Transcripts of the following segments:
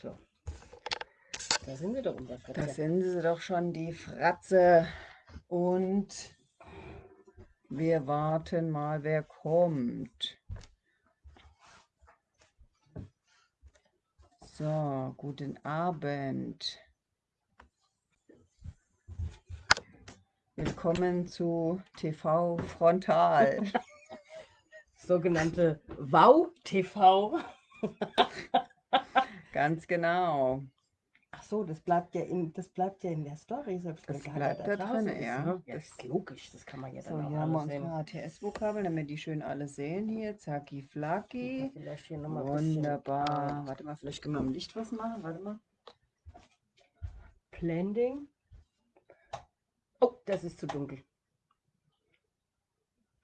So. Da sind sie doch unser Da sind sie doch schon, die Fratze. Und wir warten mal, wer kommt. So, guten Abend. Willkommen zu TV Frontal. Sogenannte Wow-TV. Ganz genau. Ach so, das bleibt ja in, das bleibt ja in der Story. Selbst Das wenn bleibt da drin, ist, ja. Ne? Ja, Das- ist logisch, das kann man ja So, dann auch hier haben wir sehen. unsere HTS-Vokabeln, damit die schön alle sehen hier. Zacki Flacki. Ein bisschen, Wunderbar. äh, Warte mal, vielleicht können wir am Licht was machen. Warte mal. Blending. Oh, das ist zu dunkel.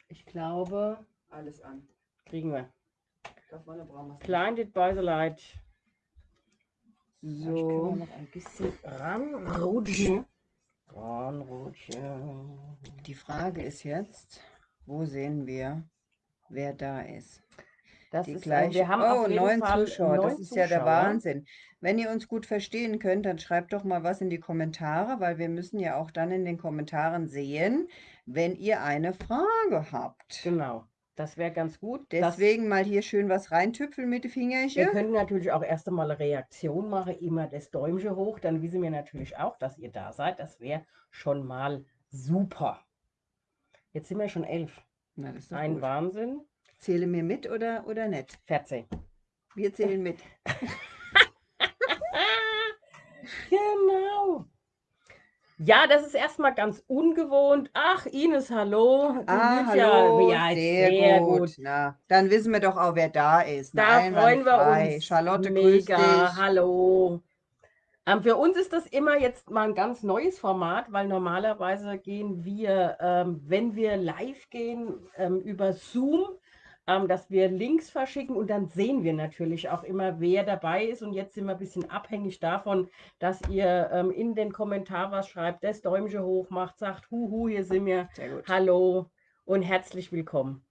Ich glaube, Alles an. kriegen wir. Blinded by the light. So. noch ein bisschen ranrutschen. Ranrutschen. Die Frage ist jetzt, wo sehen wir, wer da ist? Das Die ist, äh, gleiche. wir haben oh, neun Fall Zuschauer. Das ist ja der Zuschauer. Wahnsinn. Wenn ihr uns gut verstehen könnt, dann schreibt doch mal was in die Kommentare, weil wir müssen ja auch dann in den Kommentaren sehen, wenn ihr eine Frage habt. Genau, das wäre ganz gut. Das- Deswegen mal hier schön was reintüpfeln mit den Wir Fingerchen. könnten natürlich auch erst einmal eine Reaktion machen, immer das Däumchen hoch, dann wissen wir natürlich auch, dass ihr da seid. Das wäre schon mal super. Jetzt sind wir schon elf. Na, das Ein gut. Wahnsinn. Zähle mir mit oder, oder nicht? 14. Wir zählen mit. Genau. Ja, das ist erstmal ganz ungewohnt. Ach, Ines, hallo. Du Ah, hallo, Ja, sehr, gut. Na, dann wissen wir doch auch, wer da ist. Da Na, freuen wir einwandfrei. uns. Charlotte, grüß Mega, dich. hallo. Ähm, für uns ist das immer jetzt mal ein ganz neues Format, weil normalerweise gehen wir, ähm, wenn wir live gehen, ähm, über Zoom, ähm, dass wir Links verschicken und dann sehen wir natürlich auch immer, wer dabei ist. Und jetzt sind wir ein bisschen abhängig davon, dass ihr ähm, in den Kommentar was schreibt, das Däumchen hoch macht, sagt, huhu, hier sind wir. Sehr gut. Hallo und herzlich willkommen.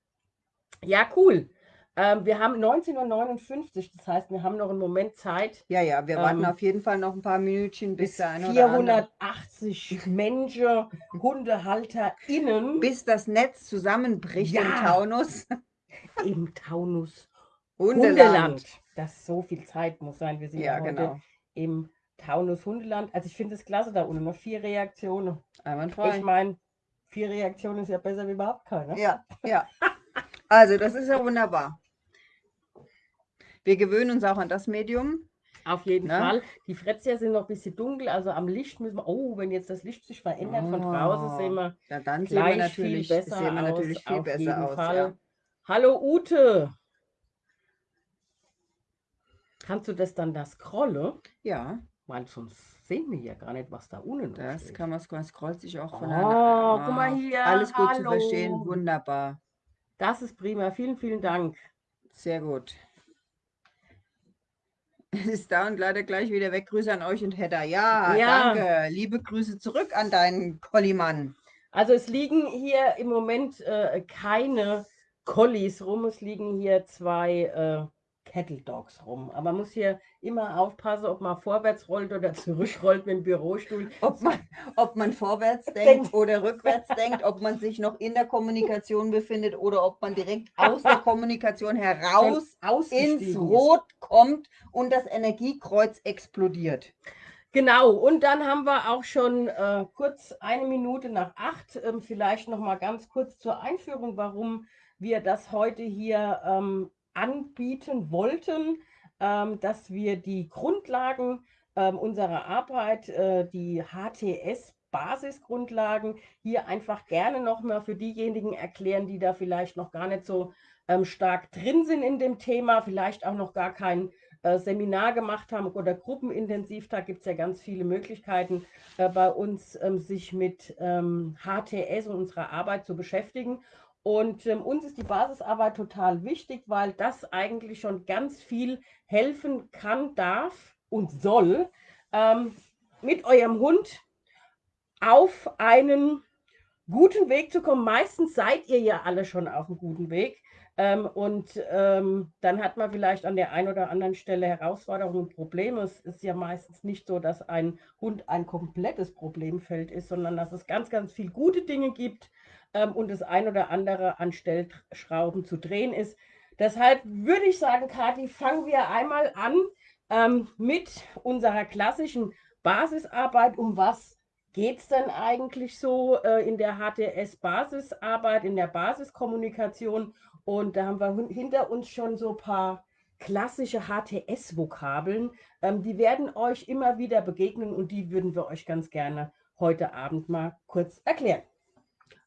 Ja, cool. Ähm, wir haben 19.59 Uhr, das heißt, wir haben noch einen Moment Zeit. Ja, ja, wir warten Ähm, auf jeden Fall noch ein paar Minütchen, bis der eine oder andere, 480 Menschen, HundehalterInnen bis das Netz zusammenbricht im Ja. Taunus. Im Taunus Hundeland. Hundeland. Das so viel Zeit muss sein. Wir sind ja, heute genau. im Taunus Hundeland. Also ich finde es klasse da unten, noch vier Reaktionen. Ich Einwandfrei. meine, vier Reaktionen ist ja besser wie überhaupt keine. Ja, ja. Also, das ist ja wunderbar. Wir gewöhnen uns auch an das Medium. Auf jeden Ne? Fall. Die Fretzia sind noch ein bisschen dunkel, also am Licht müssen wir. Oh, wenn jetzt das Licht sich verändert von draußen, sehen wir Ja, dann sehen wir gleich viel natürlich, besser sehen wir aus. natürlich viel auf besser jeden aus. Fall. Ja. Hallo Ute. Kannst du das dann da scrollen? ja, Weil sonst sehen wir ja gar nicht, was da unten noch das steht. kann man, man scrollt sich auch von Oh, einer. guck mal hier, Alles gut zu hallo. verstehen, wunderbar. Das ist prima. Vielen, vielen Dank. Sehr gut. Ist da und leider gleich wieder weg. Grüße an euch und Hedda. Ja, Ja. danke. Liebe Grüße zurück an deinen Kollimann. Also es liegen hier im Moment äh, keine Collies rum, es liegen hier zwei äh, Cattle Dogs rum. Aber man muss hier immer aufpassen, ob man vorwärts rollt oder zurückrollt mit dem Bürostuhl. Ob man, ob man vorwärts denkt oder rückwärts denkt, ob man sich noch in der Kommunikation befindet oder ob man direkt aus der Kommunikation heraus ins. Rot kommt und das Energiekreuz explodiert. Genau, und dann haben wir auch schon äh, kurz eine Minute nach acht. Ähm, vielleicht noch mal ganz kurz zur Einführung, warum wir das heute hier ähm, anbieten wollten, ähm, dass wir die Grundlagen ähm, unserer Arbeit, äh, die HTS-Basisgrundlagen, hier einfach gerne noch mal für diejenigen erklären, die da vielleicht noch gar nicht so ähm, stark drin sind in dem Thema, vielleicht auch noch gar kein äh, Seminar gemacht haben oder gruppenintensiv, da gibt es ja ganz viele Möglichkeiten äh, bei uns, ähm, sich mit ähm, HTS und unserer Arbeit zu beschäftigen. Und ähm, uns ist die Basisarbeit total wichtig, weil das eigentlich schon ganz viel helfen kann, darf und soll, ähm, mit eurem Hund auf einen guten Weg zu kommen. Meistens seid ihr ja alle schon auf einem guten Weg. Ähm, und ähm, dann hat man vielleicht an der einen oder anderen Stelle Herausforderungen und Probleme. Es ist ja meistens nicht so, dass ein Hund ein komplettes Problemfeld ist, sondern dass es ganz, ganz viele gute Dinge gibt ähm, und das ein oder andere an Stellschrauben zu drehen ist. Deshalb würde ich sagen, Kathi, fangen wir einmal an ähm, mit unserer klassischen Basisarbeit. Um was geht es denn eigentlich so äh, in der HTS-Basisarbeit, in der Basiskommunikation? Und da haben wir hinter uns schon so ein paar klassische HTS-Vokabeln. Ähm, die werden euch immer wieder begegnen und die würden wir euch ganz gerne heute Abend mal kurz erklären.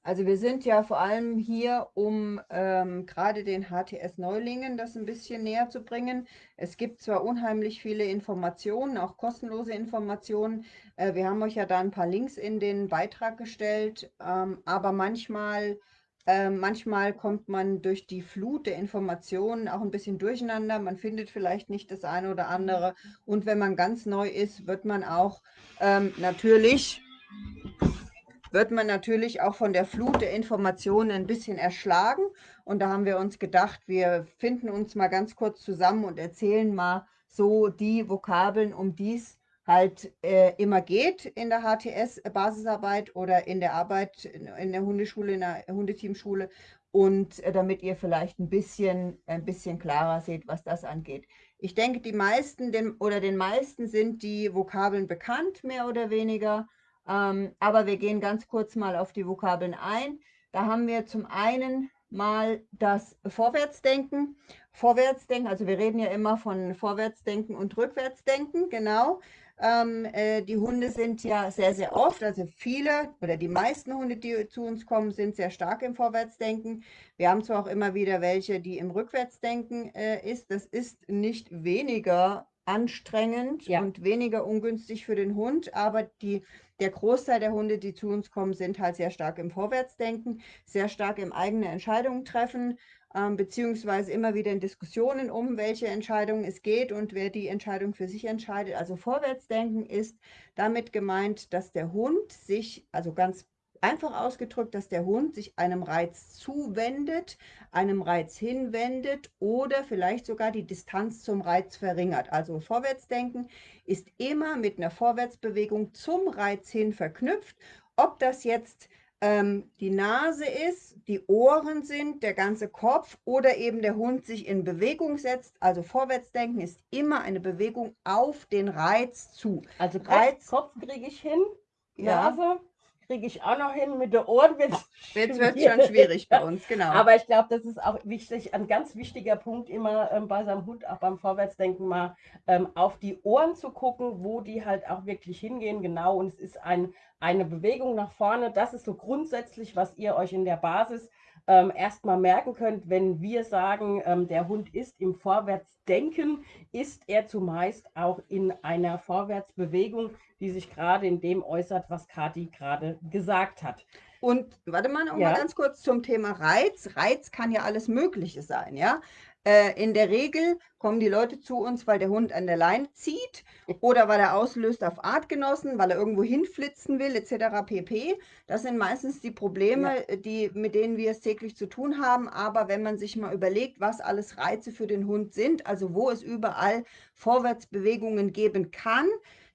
Also wir sind ja vor allem hier, um ähm, gerade den HTS-Neulingen das ein bisschen näher zu bringen. Es gibt zwar unheimlich viele Informationen, auch kostenlose Informationen. Äh, wir haben euch ja da ein paar Links in den Beitrag gestellt, ähm, aber manchmal ähm, manchmal kommt man durch die Flut der Informationen auch ein bisschen durcheinander. Man findet vielleicht nicht das eine oder andere. Und wenn man ganz neu ist, wird man auch ähm, natürlich wird man natürlich auch von der Flut der Informationen ein bisschen erschlagen. Und da haben wir uns gedacht, wir finden uns mal ganz kurz zusammen und erzählen mal so die Vokabeln, um die es halt äh, immer geht in der HTS-Basisarbeit oder in der Arbeit in der Hundeschule, in der Hundeteamschule und äh, damit ihr vielleicht ein bisschen, ein bisschen klarer seht, was das angeht. Ich denke, die meisten den, oder den meisten sind die Vokabeln bekannt, mehr oder weniger, ähm, aber wir gehen ganz kurz mal auf die Vokabeln ein. Da haben wir zum einen mal das Vorwärtsdenken. Vorwärtsdenken, also wir reden ja immer von Vorwärtsdenken und Rückwärtsdenken, genau. Ähm, äh, die Hunde sind ja sehr, sehr oft, also viele oder die meisten Hunde, die zu uns kommen, sind sehr stark im Vorwärtsdenken. Wir haben zwar auch immer wieder welche, die im Rückwärtsdenken äh, ist. Das ist nicht weniger anstrengend ja. und weniger ungünstig für den Hund, aber die, der Großteil der Hunde, die zu uns kommen, sind halt sehr stark im Vorwärtsdenken, sehr stark im eigene Entscheidungen treffen, ähm, beziehungsweise immer wieder in Diskussionen um, welche Entscheidung es geht und wer die Entscheidung für sich entscheidet. Also Vorwärtsdenken ist damit gemeint, dass der Hund sich, also ganz einfach ausgedrückt, dass der Hund sich einem Reiz zuwendet, einem Reiz hinwendet oder vielleicht sogar die Distanz zum Reiz verringert. Also Vorwärtsdenken ist immer mit einer Vorwärtsbewegung zum Reiz hin verknüpft. Ob das jetzt ähm, die Nase ist, die Ohren sind, der ganze Kopf oder eben der Hund sich in Bewegung setzt. Also Vorwärtsdenken ist immer eine Bewegung auf den Reiz zu. Also Reiz, Kopf kriege ich hin, Nase ja. Kriege ich auch noch hin, mit den Ohren wird es wird schon schwierig bei uns, genau. Aber ich glaube, das ist auch wichtig, ein ganz wichtiger Punkt immer ähm, bei seinem Hund, auch beim Vorwärtsdenken mal ähm, auf die Ohren zu gucken, wo die halt auch wirklich hingehen, genau. Und es ist ein eine Bewegung nach vorne. Das ist so grundsätzlich, was ihr euch in der Basis ähm, erstmal merken könnt, wenn wir sagen, ähm, der Hund ist im Vorwärtsdenken, ist er zumeist auch in einer Vorwärtsbewegung, die sich gerade in dem äußert, was Kati gerade gesagt hat. Und warte mal noch ja. mal ganz kurz zum Thema Reiz. Reiz kann ja alles Mögliche sein, ja. Äh, in der Regel kommen die Leute zu uns, weil der Hund an der Leine zieht oder weil er auslöst auf Artgenossen, weil er irgendwo hinflitzen will, etc. pp. Das sind meistens die Probleme, ja. die, mit denen wir es täglich zu tun haben. Aber wenn man sich mal überlegt, was alles Reize für den Hund sind, also wo es überall Vorwärtsbewegungen geben kann,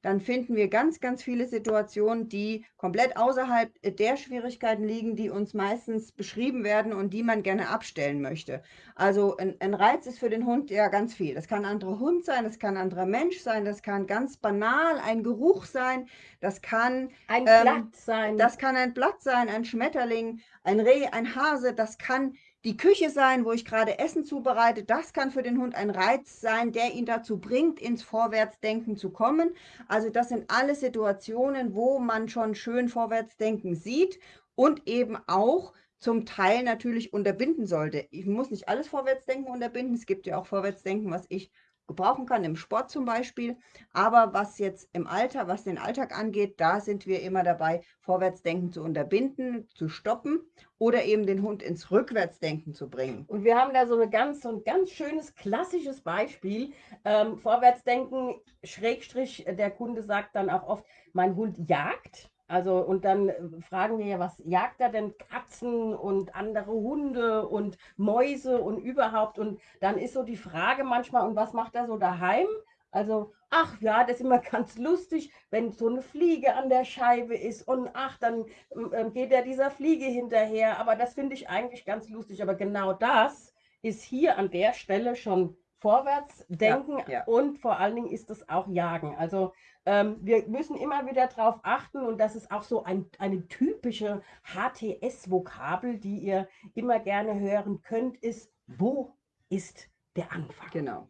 dann finden wir ganz, ganz viele Situationen, die komplett außerhalb der Schwierigkeiten liegen, die uns meistens beschrieben werden und die man gerne abstellen möchte. Also ein, ein Reiz ist für den Hund ja ganz viel. Das kann ein anderer Hund sein, das kann ein anderer Mensch sein, das kann ganz banal ein Geruch sein, das kann ein ähm, Blatt sein. Das kann ein Blatt sein, ein Schmetterling, ein Reh, ein Hase, das kann die Küche sein, wo ich gerade Essen zubereite. Das kann für den Hund ein Reiz sein, der ihn dazu bringt, ins Vorwärtsdenken zu kommen. Also das sind alle Situationen, wo man schon schön Vorwärtsdenken sieht und eben auch zum Teil natürlich unterbinden sollte. Ich muss nicht alles Vorwärtsdenken unterbinden. Es gibt ja auch Vorwärtsdenken, was ich gebrauchen kann, im Sport zum Beispiel. Aber was jetzt im Alter, was den Alltag angeht, da sind wir immer dabei, Vorwärtsdenken zu unterbinden, zu stoppen oder eben den Hund ins Rückwärtsdenken zu bringen. Und wir haben da so, eine ganz, so ein ganz schönes klassisches Beispiel. Ähm, Vorwärtsdenken, Schrägstrich, der Kunde sagt dann auch oft, mein Hund jagt. Also, und dann äh, fragen wir ja, was jagt er denn? Katzen und andere Hunde und Mäuse und überhaupt. Und dann ist so die Frage manchmal, und was macht er so daheim? Also, ach ja, das ist immer ganz lustig, wenn so eine Fliege an der Scheibe ist und ach, dann äh, geht er dieser Fliege hinterher. Aber das finde ich eigentlich ganz lustig. Aber genau das ist hier an der Stelle schon vorwärts denken ja, ja. und vor allen Dingen ist es auch Jagen. Also ähm, wir müssen immer wieder darauf achten und das ist auch so ein, eine typische HTS-Vokabel, die ihr immer gerne hören könnt, ist, wo ist der Anfang? Genau.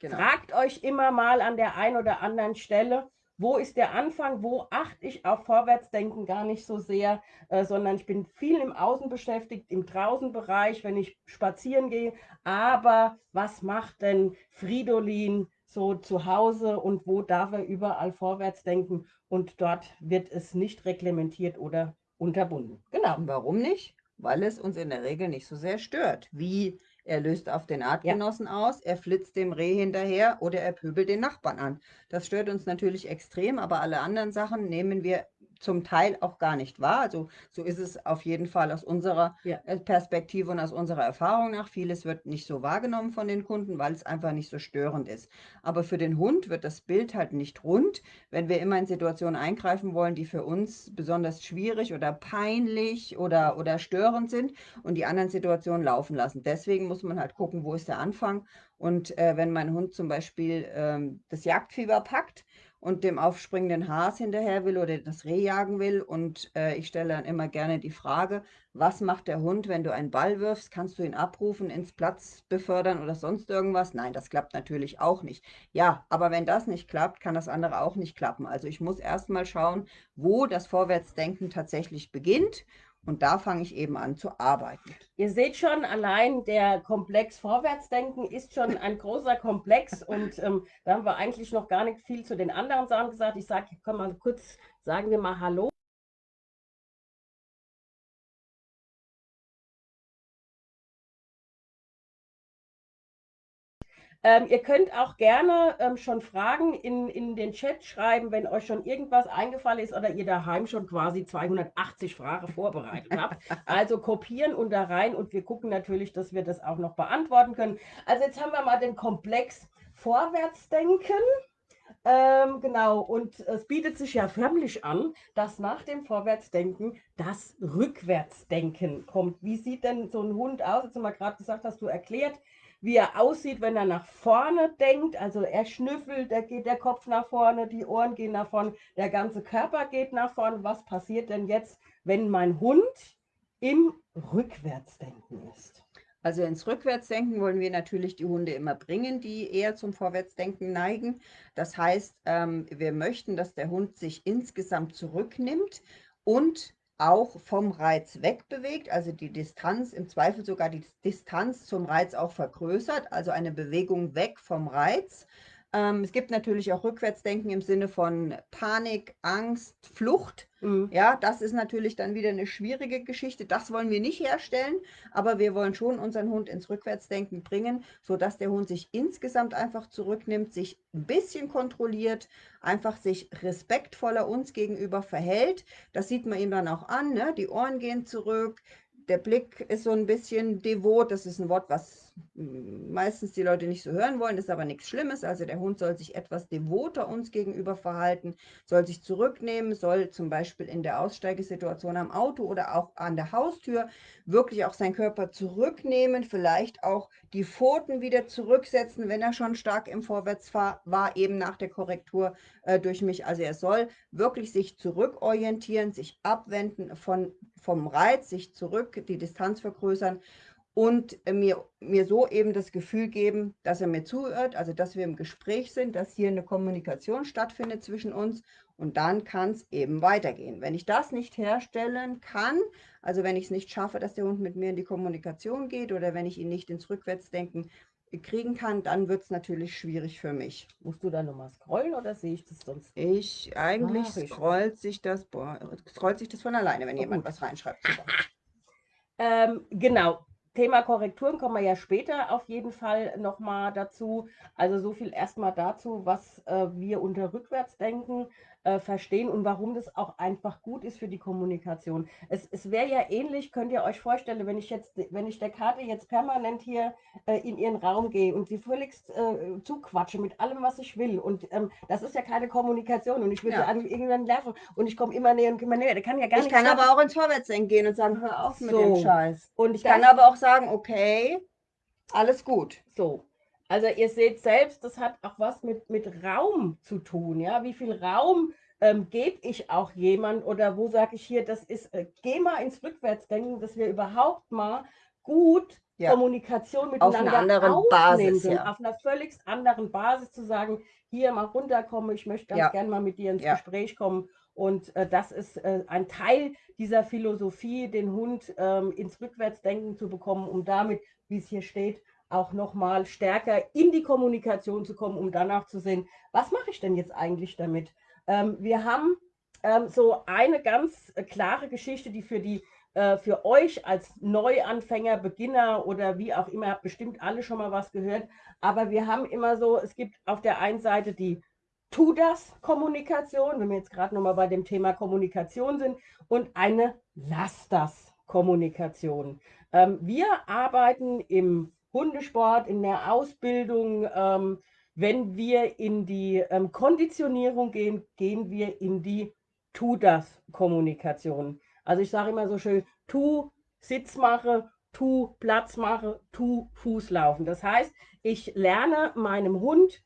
genau. Fragt euch immer mal an der einen oder anderen Stelle, wo ist der Anfang, wo achte ich auf Vorwärtsdenken gar nicht so sehr, äh, sondern ich bin viel im Außen beschäftigt, im Draußenbereich, wenn ich spazieren gehe. Aber was macht denn Fridolin so zu Hause und wo darf er überall vorwärts denken? Und dort wird es nicht reglementiert oder unterbunden. Genau. Und warum nicht? Weil es uns in der Regel nicht so sehr stört, wie er löst auf den Artgenossen ja. aus, er flitzt dem Reh hinterher oder er pöbelt den Nachbarn an. Das stört uns natürlich extrem, aber alle anderen Sachen nehmen wir zum Teil auch gar nicht wahr. Also so ist es auf jeden Fall aus unserer ja. Äh, Perspektive und aus unserer Erfahrung nach. Vieles wird nicht so wahrgenommen von den Kunden, weil es einfach nicht so störend ist. Aber für den Hund wird das Bild halt nicht rund, wenn wir immer in Situationen eingreifen wollen, die für uns besonders schwierig oder peinlich oder, oder störend sind und die anderen Situationen laufen lassen. Deswegen muss man halt gucken, wo ist der Anfang. Und äh, wenn mein Hund zum Beispiel ähm, das Jagdfieber packt, und dem aufspringenden Has hinterher will oder das Reh jagen will. Und äh, ich stelle dann immer gerne die Frage, was macht der Hund, wenn du einen Ball wirfst? Kannst du ihn abrufen, ins Platz befördern oder sonst irgendwas? Nein, das klappt natürlich auch nicht. Ja, aber wenn das nicht klappt, kann das andere auch nicht klappen. Also ich muss erstmal schauen, wo das Vorwärtsdenken tatsächlich beginnt und da fange ich eben an zu arbeiten. Ihr seht schon, allein der Komplex Vorwärtsdenken ist schon ein großer Komplex und ähm, da haben wir eigentlich noch gar nicht viel zu den anderen Sachen gesagt. Ich sage, komm mal kurz, sagen wir mal Hallo. Ähm, ihr könnt auch gerne ähm, schon Fragen in, in den Chat schreiben, wenn euch schon irgendwas eingefallen ist oder ihr daheim schon quasi 280 Fragen vorbereitet habt. Also kopieren und da rein und wir gucken natürlich, dass wir das auch noch beantworten können. Also jetzt haben wir mal den Komplex Vorwärtsdenken. Ähm, genau, und es bietet sich ja förmlich an, dass nach dem Vorwärtsdenken das Rückwärtsdenken kommt. Wie sieht denn so ein Hund aus? Jetzt haben wir gerade gesagt, hast du erklärt, wie er aussieht, wenn er nach vorne denkt. Also er schnüffelt, da geht der Kopf nach vorne, die Ohren gehen nach vorne, der ganze Körper geht nach vorne. Was passiert denn jetzt, wenn mein Hund im Rückwärtsdenken ist? Also ins Rückwärtsdenken wollen wir natürlich die Hunde immer bringen, die eher zum Vorwärtsdenken neigen. Das heißt, ähm, wir möchten, dass der Hund sich insgesamt zurücknimmt und auch vom Reiz wegbewegt, also die Distanz, im Zweifel sogar die Distanz zum Reiz auch vergrößert, also eine Bewegung weg vom Reiz. Ähm, es gibt natürlich auch Rückwärtsdenken im Sinne von Panik, Angst, Flucht. Mhm. Ja, das ist natürlich dann wieder eine schwierige Geschichte. Das wollen wir nicht herstellen, aber wir wollen schon unseren Hund ins Rückwärtsdenken bringen, sodass der Hund sich insgesamt einfach zurücknimmt, sich ein bisschen kontrolliert, einfach sich respektvoller uns gegenüber verhält. Das sieht man ihm dann auch an. Ne? Die Ohren gehen zurück, der Blick ist so ein bisschen devot. Das ist ein Wort, was meistens die Leute nicht so hören wollen, ist aber nichts Schlimmes. Also der Hund soll sich etwas devoter uns gegenüber verhalten, soll sich zurücknehmen, soll zum Beispiel in der Aussteigesituation am Auto oder auch an der Haustür wirklich auch seinen Körper zurücknehmen, vielleicht auch die Pfoten wieder zurücksetzen, wenn er schon stark im Vorwärtsfahr war, eben nach der Korrektur äh, durch mich. Also er soll wirklich sich zurückorientieren, sich abwenden von, vom Reiz, sich zurück, die Distanz vergrößern und mir, mir so eben das Gefühl geben, dass er mir zuhört, also dass wir im Gespräch sind, dass hier eine Kommunikation stattfindet zwischen uns und dann kann es eben weitergehen. Wenn ich das nicht herstellen kann, also wenn ich es nicht schaffe, dass der Hund mit mir in die Kommunikation geht oder wenn ich ihn nicht ins Rückwärtsdenken kriegen kann, dann wird es natürlich schwierig für mich. Musst du da nochmal scrollen oder sehe ich das sonst? Ich, eigentlich Ach, scrollt sich das, boah, scrollt sich das von alleine, wenn oh, jemand gut. was reinschreibt. Ähm, genau, Thema Korrekturen kommen wir ja später auf jeden Fall nochmal dazu. Also so viel erstmal dazu, was äh, wir unter Rückwärtsdenken äh, verstehen und warum das auch einfach gut ist für die Kommunikation. Es, es wäre ja ähnlich, könnt ihr euch vorstellen, wenn ich jetzt, wenn ich der Karte jetzt permanent hier äh, in ihren Raum gehe und sie völligst äh, zuquatsche mit allem, was ich will. Und ähm, das ist ja keine Kommunikation und ich will ja. sie irgendwann nerven und ich komme immer näher und immer näher. Der kann ja gar ich kann aber auch ins Vorwärtsdenken gehen und sagen, hör auf So. mit dem Scheiß. Und Ich kann aber auch sagen, okay, alles gut. So. Also ihr seht selbst, das hat auch was mit, mit Raum zu tun. Ja, wie viel Raum ähm, gebe ich auch jemand oder wo sage ich hier, das ist, äh, geh mal ins Rückwärtsdenken, dass wir überhaupt mal gut Ja. Kommunikation Auf einer miteinander anderen Basis, aufnehmen können. ja. Auf einer völlig anderen Basis zu sagen, hier mal runterkommen, ich möchte ganz Ja. gern mal mit dir ins Ja. Gespräch kommen. Und äh, das ist äh, ein Teil dieser Philosophie, den Hund ähm, ins Rückwärtsdenken zu bekommen, um damit, wie es hier steht, auch nochmal stärker in die Kommunikation zu kommen, um danach zu sehen, was mache ich denn jetzt eigentlich damit? Ähm, wir haben ähm, so eine ganz äh, klare Geschichte, die für die äh, für euch als Neuanfänger, Beginner oder wie auch immer, habt bestimmt alle schon mal was gehört. Aber wir haben immer so, es gibt auf der einen Seite die Tu das Kommunikation, wenn wir jetzt gerade nochmal bei dem Thema Kommunikation sind, und eine Lass das Kommunikation. Ähm, wir arbeiten im Hundesport, in der Ausbildung, ähm, wenn wir in die ähm, Konditionierung gehen, gehen wir in die Tu das Kommunikation. Also ich sage immer so schön, tu Sitz mache, tu Platz mache, tu Fuß laufen. Das heißt, ich lerne meinem Hund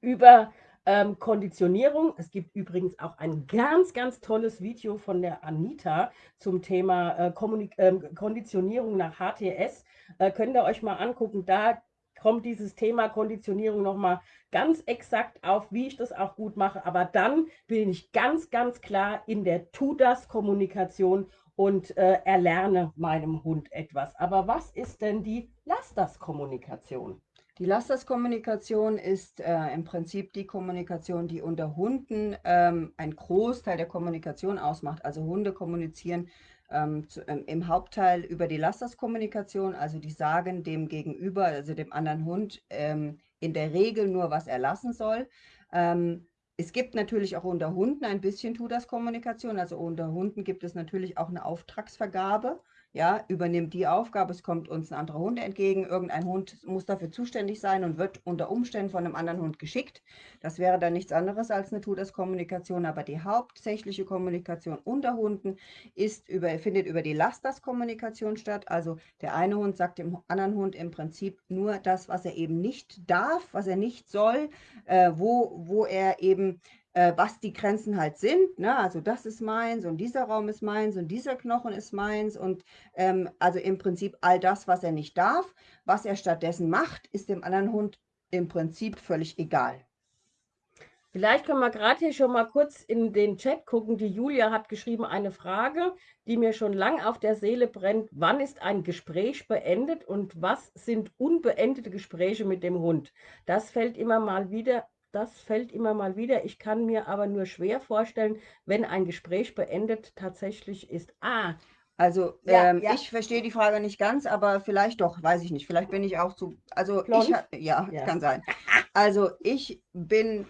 über ähm, Konditionierung. Es gibt übrigens auch ein ganz, ganz tolles Video von der Anita zum Thema äh, ähm, Konditionierung nach HTS. Äh, könnt ihr euch mal angucken. Da kommt dieses Thema Konditionierung nochmal ganz exakt auf, wie ich das auch gut mache. Aber dann bin ich ganz, ganz klar in der Tu-das-Kommunikation und äh, erlerne meinem Hund etwas. Aber was ist denn die Lass-das-Kommunikation? Die Lasterskommunikation ist äh, im Prinzip die Kommunikation, die unter Hunden ähm, einen Großteil der Kommunikation ausmacht. Also Hunde kommunizieren ähm, zu, ähm, im Hauptteil über die Lasterskommunikation, also die sagen dem Gegenüber, also dem anderen Hund, ähm, in der Regel nur, was er lassen soll. Ähm, es gibt natürlich auch unter Hunden ein bisschen Tu-das-Kommunikation. Also unter Hunden gibt es natürlich auch eine Auftragsvergabe. Ja, übernimmt die Aufgabe, es kommt uns ein anderer Hund entgegen, irgendein Hund muss dafür zuständig sein und wird unter Umständen von einem anderen Hund geschickt. Das wäre dann nichts anderes als eine Tu-das-Kommunikation, aber die hauptsächliche Kommunikation unter Hunden ist über, findet über die Lass-das-Kommunikation statt. Also der eine Hund sagt dem anderen Hund im Prinzip nur das, was er eben nicht darf, was er nicht soll, äh, wo, wo er eben äh, was die Grenzen halt sind. Ne? Also das ist meins und dieser Raum ist meins und dieser Knochen ist meins und ähm, also im Prinzip all das, was er nicht darf. Was er stattdessen macht, ist dem anderen Hund im Prinzip völlig egal. Vielleicht können wir gerade hier schon mal kurz in den Chat gucken. Die Julia hat geschrieben eine Frage, die mir schon lang auf der Seele brennt. Wann ist ein Gespräch beendet und was sind unbeendete Gespräche mit dem Hund? Das fällt immer mal wieder. Das fällt immer mal wieder. Ich kann mir aber nur schwer vorstellen, wenn ein Gespräch beendet tatsächlich ist. Ah, Also Ja, ähm, ja. ich verstehe die Frage nicht ganz, aber vielleicht doch, weiß ich nicht. Vielleicht bin ich auch zu, also Blond? ich, ja, Ja. kann sein. Also ich bin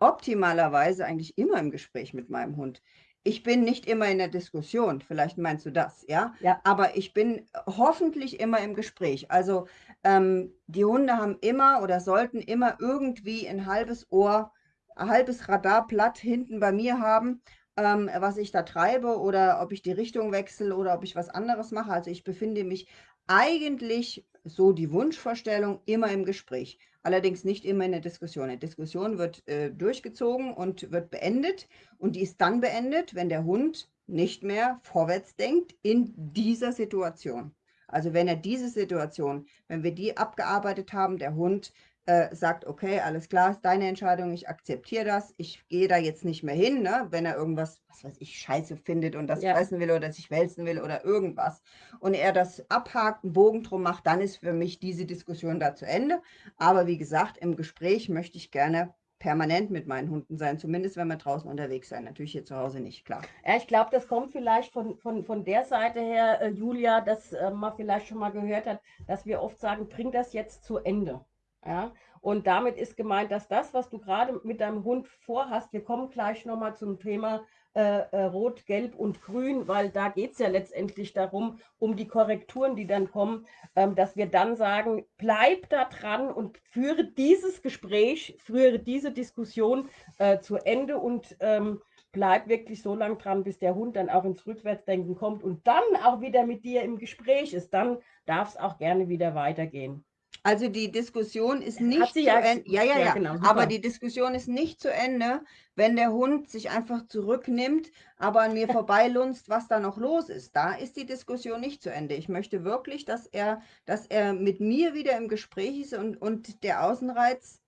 optimalerweise eigentlich immer im Gespräch mit meinem Hund. Ich bin nicht immer in der Diskussion, vielleicht meinst du das, ja? Ja. Aber ich bin hoffentlich immer im Gespräch. Also ähm, die Hunde haben immer oder sollten immer irgendwie ein halbes Ohr, ein halbes Radarblatt hinten bei mir haben, ähm, was ich da treibe oder ob ich die Richtung wechsle oder ob ich was anderes mache. Also ich befinde mich eigentlich, so die Wunschvorstellung, immer im Gespräch. Allerdings nicht immer in der Diskussion. Eine Diskussion wird äh, durchgezogen und wird beendet. Und die ist dann beendet, wenn der Hund nicht mehr vorwärts denkt in dieser Situation. Also wenn er diese Situation, wenn wir die abgearbeitet haben, der Hund äh, sagt, okay, alles klar, ist deine Entscheidung, ich akzeptiere das, ich gehe da jetzt nicht mehr hin, ne? wenn er irgendwas, was weiß ich, scheiße findet und das Ja. fressen will oder sich wälzen will oder irgendwas und er das abhakt, einen Bogen drum macht, dann ist für mich diese Diskussion da zu Ende. Aber wie gesagt, im Gespräch möchte ich gerne permanent mit meinen Hunden sein, zumindest wenn wir draußen unterwegs sein. Natürlich hier zu Hause nicht, klar. Ja, ich glaube, das kommt vielleicht von, von, von der Seite her, äh, Julia, dass äh, man vielleicht schon mal gehört hat, dass wir oft sagen, bring das jetzt zu Ende. Ja? Und damit ist gemeint, dass das, was du gerade mit deinem Hund vorhast, wir kommen gleich nochmal zum Thema äh, äh, Rot, Gelb und Grün, weil da geht es ja letztendlich darum, um die Korrekturen, die dann kommen, ähm, dass wir dann sagen, bleib da dran und führe dieses Gespräch, führe diese Diskussion äh, zu Ende und ähm, bleib wirklich so lang dran, bis der Hund dann auch ins Rückwärtsdenken kommt und dann auch wieder mit dir im Gespräch ist. Dann darf es auch gerne wieder weitergehen. Also die Diskussion ist nicht zu ja, Ende. Ja, ja, ja. ja. Genau, aber die Diskussion ist nicht zu Ende, wenn der Hund sich einfach zurücknimmt, aber an mir vorbeilunzt, was da noch los ist. Da ist die Diskussion nicht zu Ende. Ich möchte wirklich, dass er, dass er mit mir wieder im Gespräch ist und, und der Außenreiz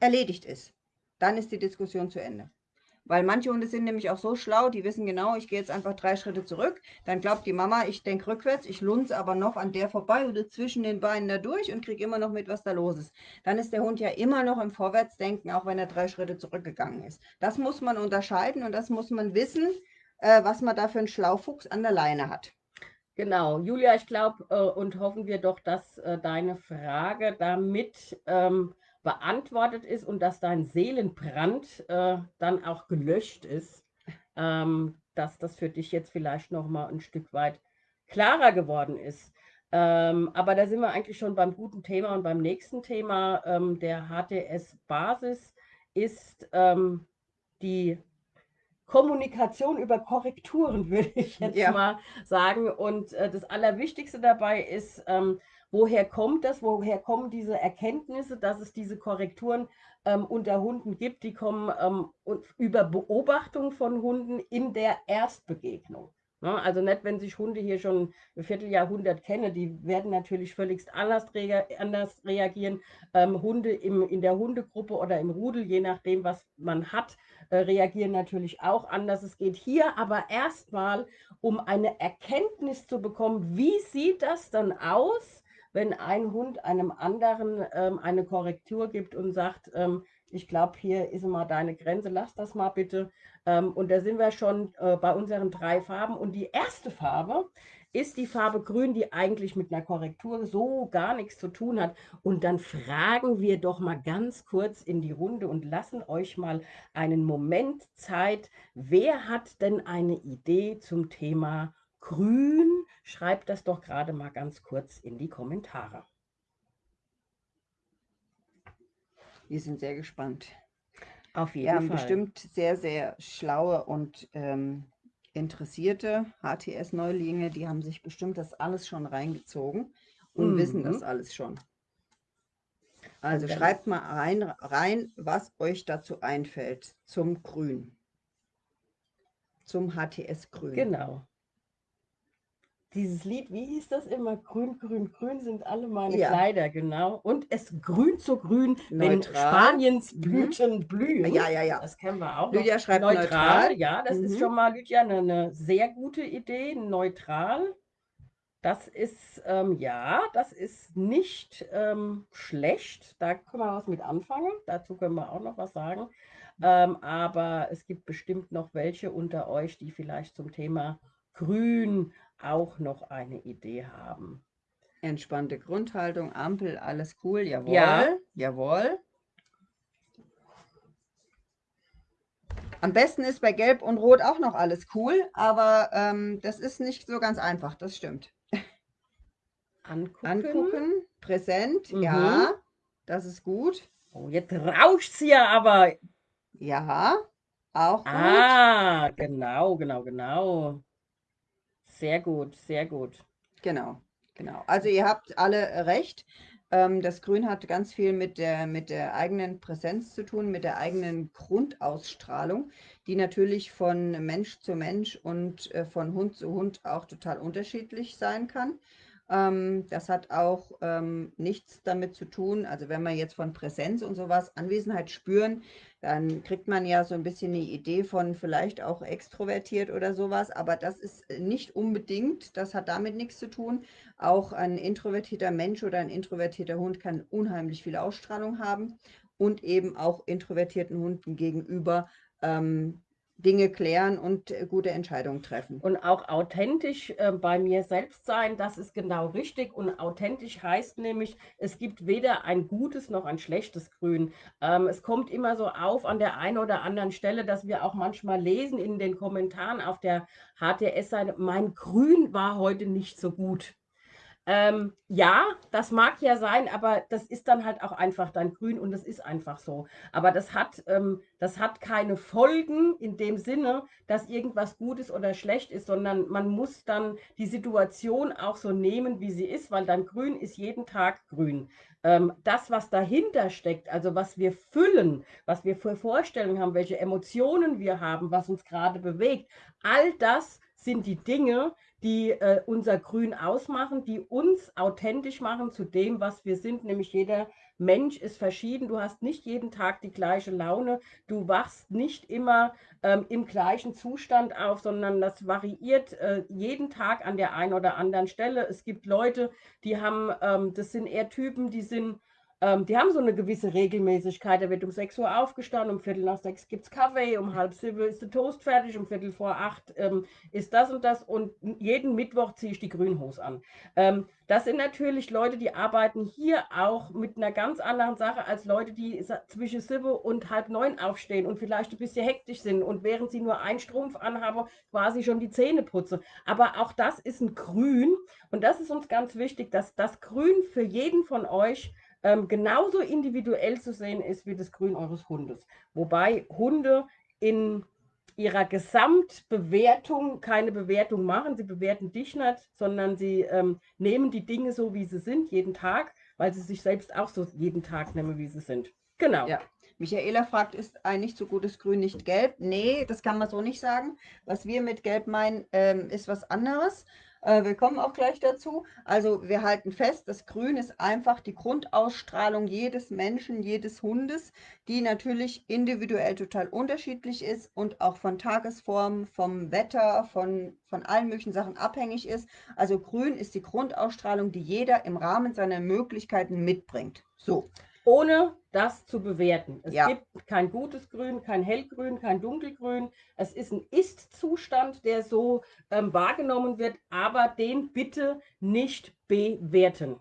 erledigt ist. Dann ist die Diskussion zu Ende. Weil manche Hunde sind nämlich auch so schlau, die wissen genau, ich gehe jetzt einfach drei Schritte zurück. Dann glaubt die Mama, ich denke rückwärts, ich lunze aber noch an der vorbei oder zwischen den Beinen da durch und kriege immer noch mit, was da los ist. Dann ist der Hund ja immer noch im Vorwärtsdenken, auch wenn er drei Schritte zurückgegangen ist. Das muss man unterscheiden und das muss man wissen, äh, was man da für einen Schlaufuchs an der Leine hat. Genau, Julia, ich glaube äh, und hoffen wir doch, dass äh, deine Frage damit ähm, beantwortet ist und dass dein Seelenbrand äh, dann auch gelöscht ist, ähm, dass das für dich jetzt vielleicht noch mal ein Stück weit klarer geworden ist. Ähm, aber da sind wir eigentlich schon beim guten Thema und beim nächsten Thema. Ähm, der HTS-Basis ist ähm, die Kommunikation über Korrekturen, würde ich jetzt ja. mal sagen. Und äh, das Allerwichtigste dabei ist, ähm, woher kommt das, woher kommen diese Erkenntnisse, dass es diese Korrekturen ähm, unter Hunden gibt, die kommen ähm, über Beobachtung von Hunden in der Erstbegegnung. Ne? Also nicht, wenn sich Hunde hier schon ein Vierteljahrhundert kennen, die werden natürlich völlig anders, anders reagieren. Ähm, Hunde im, in der Hundegruppe oder im Rudel, je nachdem, was man hat, äh, reagieren natürlich auch anders. Es geht hier aber erstmal um eine Erkenntnis zu bekommen, wie sieht das dann aus, wenn ein Hund einem anderen ähm, eine Korrektur gibt und sagt, ähm, ich glaube, hier ist mal deine Grenze, lass das mal bitte. Ähm, und da sind wir schon äh, bei unseren drei Farben. Und die erste Farbe ist die Farbe Grün, die eigentlich mit einer Korrektur so gar nichts zu tun hat. Und dann fragen wir doch mal ganz kurz in die Runde und lassen euch mal einen Moment Zeit. Wer hat denn eine Idee zum Thema grün? Schreibt das doch gerade mal ganz kurz in die Kommentare. Wir sind sehr gespannt. Auf jeden Wir haben Fall. bestimmt sehr, sehr schlaue und ähm, interessierte HTS-Neulinge, die haben sich bestimmt das alles schon reingezogen und mhm. wissen das alles schon. Also schreibt mal rein, rein, was euch dazu einfällt zum Grün. Zum HTS Grün. Genau dieses Lied, wie hieß das immer? Grün, grün, grün sind alle meine ja. Kleider, genau. Und es grün zu grün, neutral. wenn Spaniens mhm. Blüten mhm. blühen. Ja, ja, ja. Das kennen wir auch. Lydia noch. schreibt neutral. neutral. Ja, das mhm. ist schon mal, Lydia, eine, eine, sehr gute Idee. Neutral. Das ist, ähm, ja, das ist nicht ähm, schlecht. Da können wir was mit anfangen. Dazu können wir auch noch was sagen. Ähm, aber es gibt bestimmt noch welche unter euch, die vielleicht zum Thema Grün auch noch eine Idee haben. Entspannte Grundhaltung, Ampel, alles cool, jawohl, ja. jawohl. Am besten ist bei Gelb und Rot auch noch alles cool, aber ähm, das ist nicht so ganz einfach, das stimmt. Angucken. Angucken, präsent, mhm. ja, das ist gut. Oh, jetzt rauscht sie ja aber. Ja, auch gut. Ah, genau, genau, genau. Sehr gut, sehr gut. Genau, genau. Also ihr habt alle recht. Ähm, das Grün hat ganz viel mit der, mit der eigenen Präsenz zu tun, mit der eigenen Grundausstrahlung, die natürlich von Mensch zu Mensch und äh, von Hund zu Hund auch total unterschiedlich sein kann. Ähm, das hat auch ähm, nichts damit zu tun, also wenn wir jetzt von Präsenz und sowas, Anwesenheit spüren, dann kriegt man ja so ein bisschen die Idee von vielleicht auch extrovertiert oder sowas, aber das ist nicht unbedingt, das hat damit nichts zu tun. Auch ein introvertierter Mensch oder ein introvertierter Hund kann unheimlich viel Ausstrahlung haben und eben auch introvertierten Hunden gegenüber ähm, Dinge klären und äh, gute Entscheidungen treffen. Und auch authentisch äh, bei mir selbst sein, das ist genau richtig. Und authentisch heißt nämlich, es gibt weder ein gutes noch ein schlechtes Grün. Ähm, es kommt immer so auf an der einen oder anderen Stelle, dass wir auch manchmal lesen in den Kommentaren auf der HTS-Seite, mein Grün war heute nicht so gut. Ähm, ja, das mag ja sein, aber das ist dann halt auch einfach dein Grün und das ist einfach so. Aber das hat, ähm, das hat keine Folgen in dem Sinne, dass irgendwas gut ist oder schlecht ist, sondern man muss dann die Situation auch so nehmen, wie sie ist, weil dein Grün ist jeden Tag grün. Ähm, das, was dahinter steckt, also was wir füllen, was wir für Vorstellungen haben, welche Emotionen wir haben, was uns gerade bewegt, all das sind die Dinge, die äh, unser Grün ausmachen, die uns authentisch machen zu dem, was wir sind, nämlich jeder Mensch ist verschieden. Du hast nicht jeden Tag die gleiche Laune. Du wachst nicht immer ähm, im gleichen Zustand auf, sondern das variiert äh, jeden Tag an der einen oder anderen Stelle. Es gibt Leute, die haben, ähm, das sind eher Typen, die sind ähm, die haben so eine gewisse Regelmäßigkeit. Da wird um 6 Uhr aufgestanden, um Viertel nach sechs gibt es Kaffee, um halb sieben ist der Toast fertig, um Viertel vor acht ähm, ist das und das und jeden Mittwoch ziehe ich die Grünhose an. Ähm, das sind natürlich Leute, die arbeiten hier auch mit einer ganz anderen Sache als Leute, die zwischen sieben und halb neun aufstehen und vielleicht ein bisschen hektisch sind und während sie nur einen Strumpf anhaben, quasi schon die Zähne putzen. Aber auch das ist ein Grün und das ist uns ganz wichtig, dass das Grün für jeden von euch ähm, genauso individuell zu sehen ist wie das Grün eures Hundes. Wobei Hunde in ihrer Gesamtbewertung keine Bewertung machen. Sie bewerten dich nicht, sondern sie ähm, nehmen die Dinge so, wie sie sind, jeden Tag, weil sie sich selbst auch so jeden Tag nehmen, wie sie sind. Genau. Ja. Michaela fragt, ist ein nicht so gutes Grün nicht gelb? Nee, das kann man so nicht sagen. Was wir mit gelb meinen, ähm, ist was anderes. Äh, wir kommen auch gleich dazu. Also wir halten fest, das Grün ist einfach die Grundausstrahlung jedes Menschen, jedes Hundes, die natürlich individuell total unterschiedlich ist und auch von Tagesform, vom Wetter, von, von allen möglichen Sachen abhängig ist. Also Grün ist die Grundausstrahlung, die jeder im Rahmen seiner Möglichkeiten mitbringt. So ohne das zu bewerten. Es ja. gibt kein gutes Grün, kein Hellgrün, kein Dunkelgrün. Es ist ein Ist-Zustand, der so ähm, wahrgenommen wird, aber den bitte nicht bewerten.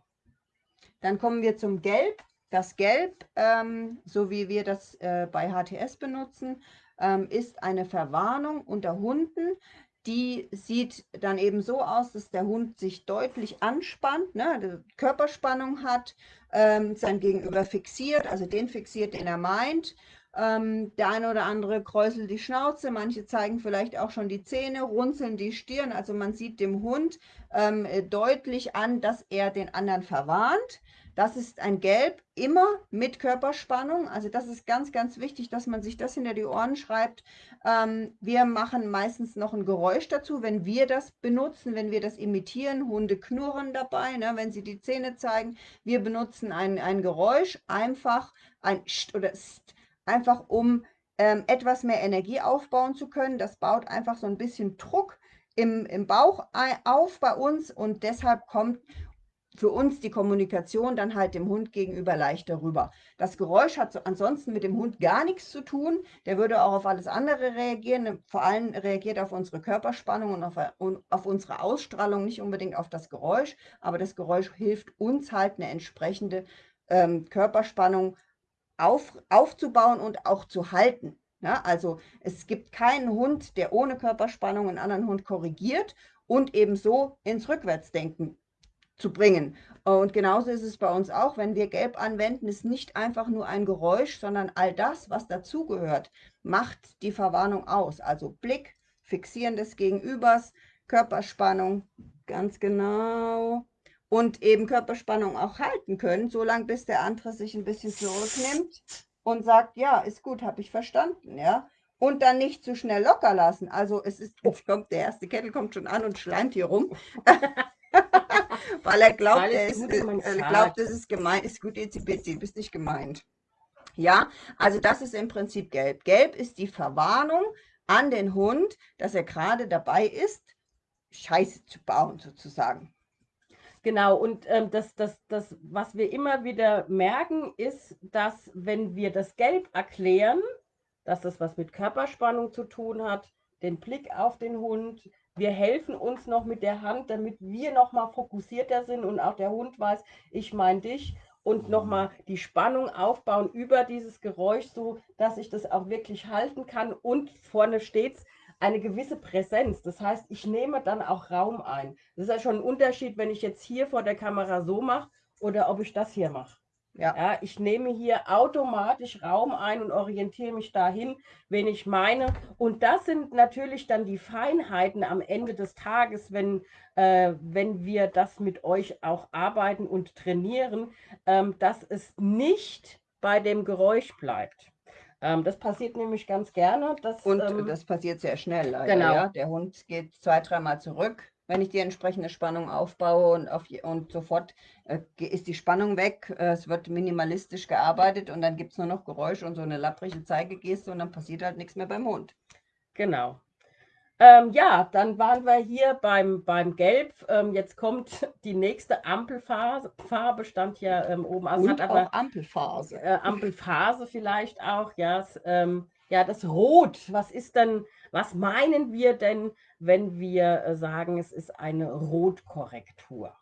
Dann kommen wir zum Gelb. Das Gelb, ähm, so wie wir das äh, bei HTS benutzen, ähm, ist eine Verwarnung unter Hunden, die sieht dann eben so aus, dass der Hund sich deutlich anspannt, ne, Körperspannung hat, ähm, sein Gegenüber fixiert, also den fixiert, den er meint. Ähm, der eine oder andere kräuselt die Schnauze, manche zeigen vielleicht auch schon die Zähne, runzeln die Stirn. Also man sieht dem Hund ähm, deutlich an, dass er den anderen verwarnt. Das ist ein Gelb, immer mit Körperspannung. Also das ist ganz, ganz wichtig, dass man sich das hinter die Ohren schreibt. Ähm, wir machen meistens noch ein Geräusch dazu, wenn wir das benutzen, wenn wir das imitieren. Hunde knurren dabei, ne, wenn sie die Zähne zeigen. Wir benutzen ein, ein Geräusch, einfach ein St oder St, einfach um ähm, etwas mehr Energie aufbauen zu können. Das baut einfach so ein bisschen Druck im, im Bauch auf bei uns und deshalb kommt für uns die Kommunikation dann halt dem Hund gegenüber leichter rüber. Das Geräusch hat so ansonsten mit dem Hund gar nichts zu tun. Der würde auch auf alles andere reagieren. Vor allem reagiert auf unsere Körperspannung und auf, und auf unsere Ausstrahlung, nicht unbedingt auf das Geräusch. Aber das Geräusch hilft uns halt eine entsprechende ähm, Körperspannung auf, aufzubauen und auch zu halten. Ja, also es gibt keinen Hund, der ohne Körperspannung einen anderen Hund korrigiert und ebenso ins Rückwärtsdenken zu bringen. Und genauso ist es bei uns auch, wenn wir Gelb anwenden, ist nicht einfach nur ein Geräusch, sondern all das, was dazugehört, macht die Verwarnung aus. Also Blick, Fixieren des Gegenübers, Körperspannung, ganz genau. Und eben Körperspannung auch halten können, solange bis der andere sich ein bisschen zurücknimmt und sagt, ja, ist gut, habe ich verstanden, ja. Und dann nicht zu schnell locker lassen. Also es ist, jetzt kommt der erste Kettel kommt schon an und schleimt hier rum. Weil er glaubt, Weil er, ist, er glaubt, es ist gemeint, ist gut, jetzt du bist nicht gemeint. Ja, also das ist im Prinzip gelb. Gelb ist die Verwarnung an den Hund, dass er gerade dabei ist, Scheiße zu bauen sozusagen. Genau, und ähm, das, das, das, was wir immer wieder merken, ist, dass wenn wir das Gelb erklären, dass das was mit Körperspannung zu tun hat, den Blick auf den Hund. Wir helfen uns noch mit der Hand, damit wir noch mal fokussierter sind und auch der Hund weiß, ich meine dich und nochmal die Spannung aufbauen über dieses Geräusch, so dass ich das auch wirklich halten kann und vorne steht eine gewisse Präsenz. Das heißt, ich nehme dann auch Raum ein. Das ist ja schon ein Unterschied, wenn ich jetzt hier vor der Kamera so mache oder ob ich das hier mache. Ja. ja. ich nehme hier automatisch Raum ein und orientiere mich dahin, wen ich meine. Und das sind natürlich dann die Feinheiten am Ende des Tages, wenn, äh, wenn wir das mit euch auch arbeiten und trainieren, ähm, dass es nicht bei dem Geräusch bleibt. Ähm, das passiert nämlich ganz gerne. Dass, und ähm, das passiert sehr schnell. Leider, genau. Ja? Der Hund geht zwei, dreimal zurück wenn ich die entsprechende Spannung aufbaue und, auf, und sofort äh, ist die Spannung weg, äh, es wird minimalistisch gearbeitet und dann gibt es nur noch Geräusch und so eine lapprige Zeigegeste und dann passiert halt nichts mehr beim Hund. Genau. Ähm, ja, dann waren wir hier beim, beim Gelb. Ähm, jetzt kommt die nächste Ampelphase. Farbe stand ja ähm, oben. Also und hat aber, auch Ampelphase. Äh, Ampelphase vielleicht auch. Ja, es, ähm, ja, das Rot. Was ist denn, was meinen wir denn, wenn wir äh, sagen, es ist eine Rotkorrektur?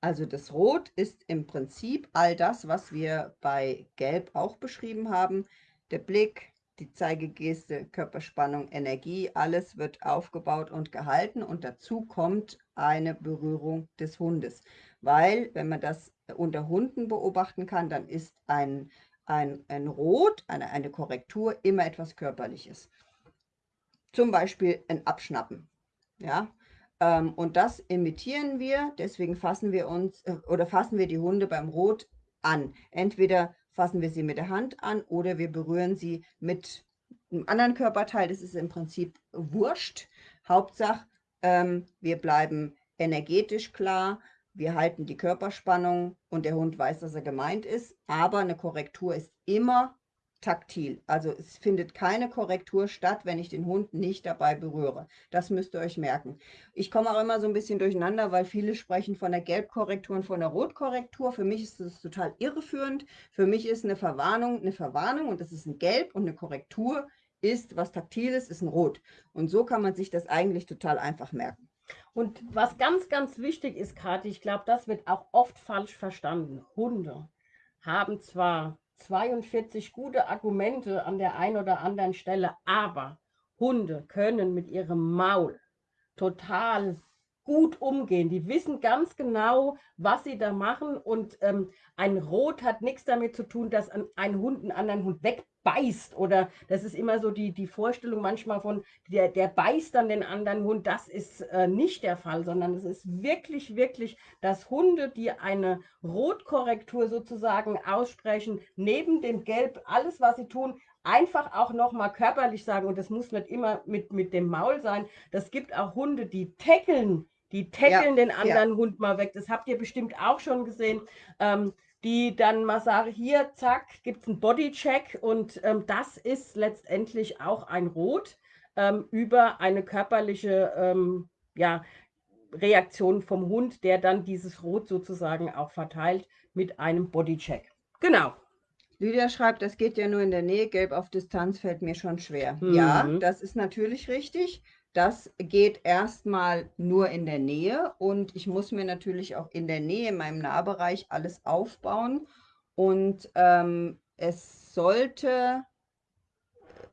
Also das Rot ist im Prinzip all das, was wir bei Gelb auch beschrieben haben. Der Blick, die Zeigegeste, Körperspannung, Energie, alles wird aufgebaut und gehalten und dazu kommt eine Berührung des Hundes. Weil, wenn man das unter Hunden beobachten kann, dann ist ein, ein, ein Rot, eine, eine Korrektur, immer etwas Körperliches. Zum Beispiel ein Abschnappen. Ja, ähm, und das imitieren wir, deswegen fassen wir uns äh, oder fassen wir die Hunde beim Rot an. Entweder fassen wir sie mit der Hand an oder wir berühren sie mit einem anderen Körperteil. Das ist im Prinzip wurscht. Hauptsache, ähm, wir bleiben energetisch klar, wir halten die Körperspannung und der Hund weiß, dass er gemeint ist. Aber eine Korrektur ist immer taktil. Also es findet keine Korrektur statt, wenn ich den Hund nicht dabei berühre. Das müsst ihr euch merken. Ich komme auch immer so ein bisschen durcheinander, weil viele sprechen von der Gelbkorrektur und von der Rotkorrektur. Für mich ist das total irreführend. Für mich ist eine Verwarnung eine Verwarnung und das ist ein Gelb und eine Korrektur ist was Taktiles, ist ein Rot. Und so kann man sich das eigentlich total einfach merken. Und was ganz, ganz wichtig ist, Kathi, ich glaube, das wird auch oft falsch verstanden. Hunde haben zwar 42 gute Argumente an der einen oder anderen Stelle, aber Hunde können mit ihrem Maul total gut umgehen. Die wissen ganz genau, was sie da machen und ähm, ein Rot hat nichts damit zu tun, dass ein, Hund einen anderen Hund wegbeißt oder das ist immer so die, die Vorstellung manchmal von, der, der beißt dann den anderen Hund. Das ist äh, nicht der Fall, sondern es ist wirklich, wirklich, dass Hunde, die eine Rotkorrektur sozusagen aussprechen, neben dem Gelb, alles, was sie tun, einfach auch nochmal körperlich sagen, und das muss nicht immer mit, mit dem Maul sein, das gibt auch Hunde, die tackeln die tackeln ja, den anderen ja. Hund mal weg. Das habt ihr bestimmt auch schon gesehen. Ähm, die dann mal sagen, hier, zack, gibt es einen Bodycheck und ähm, das ist letztendlich auch ein Rot ähm, über eine körperliche ähm, ja, Reaktion vom Hund, der dann dieses Rot sozusagen auch verteilt mit einem Bodycheck. Genau. Lydia schreibt, das geht ja nur in der Nähe, gelb auf Distanz fällt mir schon schwer. Mhm. Ja, das ist natürlich richtig. Das geht erstmal nur in der Nähe und ich muss mir natürlich auch in der Nähe, in meinem Nahbereich, alles aufbauen. Und ähm, es sollte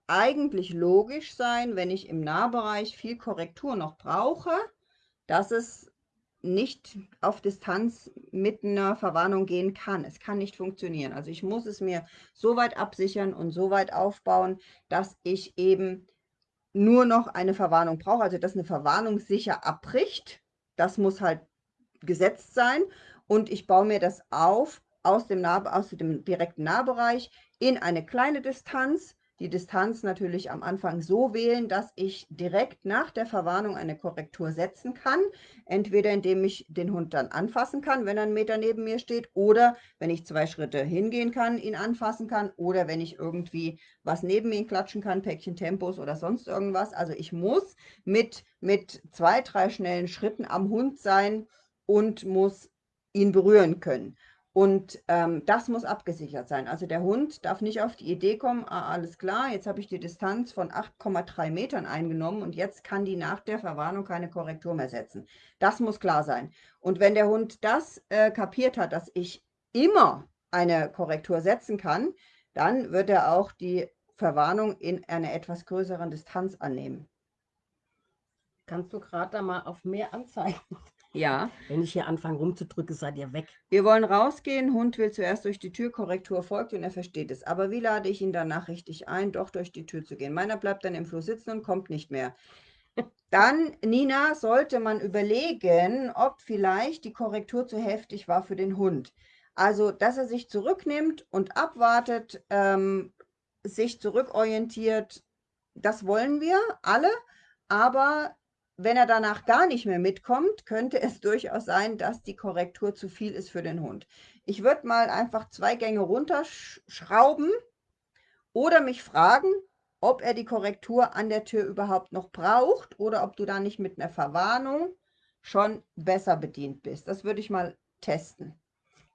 eigentlich logisch sein, wenn ich im Nahbereich viel Korrektur noch brauche, dass es nicht auf Distanz mit einer Verwarnung gehen kann. Es kann nicht funktionieren. Also ich muss es mir so weit absichern und so weit aufbauen, dass ich eben nur noch eine Verwarnung braucht, also dass eine Verwarnung sicher abbricht. Das muss halt gesetzt sein. Und ich baue mir das auf aus dem, nah aus dem direkten Nahbereich in eine kleine Distanz die Distanz natürlich am Anfang so wählen, dass ich direkt nach der Verwarnung eine Korrektur setzen kann. Entweder indem ich den Hund dann anfassen kann, wenn er einen Meter neben mir steht, oder wenn ich zwei Schritte hingehen kann, ihn anfassen kann, oder wenn ich irgendwie was neben ihn klatschen kann, Päckchen Tempos oder sonst irgendwas. Also ich muss mit, mit zwei, drei schnellen Schritten am Hund sein und muss ihn berühren können. Und ähm, das muss abgesichert sein. Also der Hund darf nicht auf die Idee kommen, ah, alles klar, jetzt habe ich die Distanz von 8,3 Metern eingenommen und jetzt kann die nach der Verwarnung keine Korrektur mehr setzen. Das muss klar sein. Und wenn der Hund das äh, kapiert hat, dass ich immer eine Korrektur setzen kann, dann wird er auch die Verwarnung in einer etwas größeren Distanz annehmen. Kannst du gerade da mal auf mehr anzeigen? Ja. Wenn ich hier anfange rumzudrücken, seid ihr weg. Wir wollen rausgehen. Hund will zuerst durch die Tür, Korrektur folgt und er versteht es. Aber wie lade ich ihn danach richtig ein, doch durch die Tür zu gehen? Meiner bleibt dann im Flur sitzen und kommt nicht mehr. Dann, Nina, sollte man überlegen, ob vielleicht die Korrektur zu heftig war für den Hund. Also, dass er sich zurücknimmt und abwartet, ähm, sich zurückorientiert, das wollen wir alle. Aber wenn er danach gar nicht mehr mitkommt, könnte es durchaus sein, dass die Korrektur zu viel ist für den Hund. Ich würde mal einfach zwei Gänge runterschrauben oder mich fragen, ob er die Korrektur an der Tür überhaupt noch braucht oder ob du da nicht mit einer Verwarnung schon besser bedient bist. Das würde ich mal testen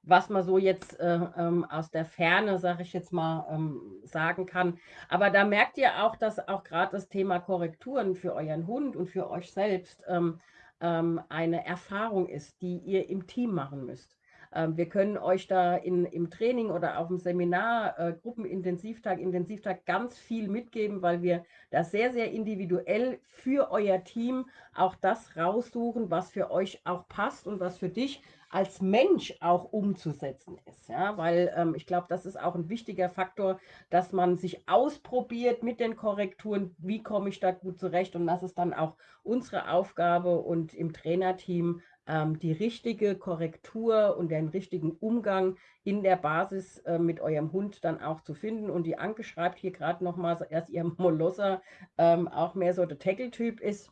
was man so jetzt äh, ähm, aus der Ferne, sage ich jetzt mal, ähm, sagen kann. Aber da merkt ihr auch, dass auch gerade das Thema Korrekturen für euren Hund und für euch selbst ähm, ähm eine Erfahrung ist, die ihr im Team machen müsst. Ähm, wir können euch da in, im Training oder auf dem Seminar, äh, Gruppenintensivtag, Intensivtag ganz viel mitgeben, weil wir da sehr, sehr individuell für euer Team auch das raussuchen, was für euch auch passt und was für dich als Mensch auch umzusetzen ist. Ja? Weil ähm, ich glaube, das ist auch ein wichtiger Faktor, dass man sich ausprobiert mit den Korrekturen, wie komme ich da gut zurecht und das ist dann auch unsere Aufgabe und im Trainerteam ähm, die richtige Korrektur und den richtigen Umgang in der Basis äh, mit eurem Hund dann auch zu finden. Und die Anke schreibt hier gerade nochmal, dass ihr Molosser ähm, auch mehr so der Tackle-Typ ist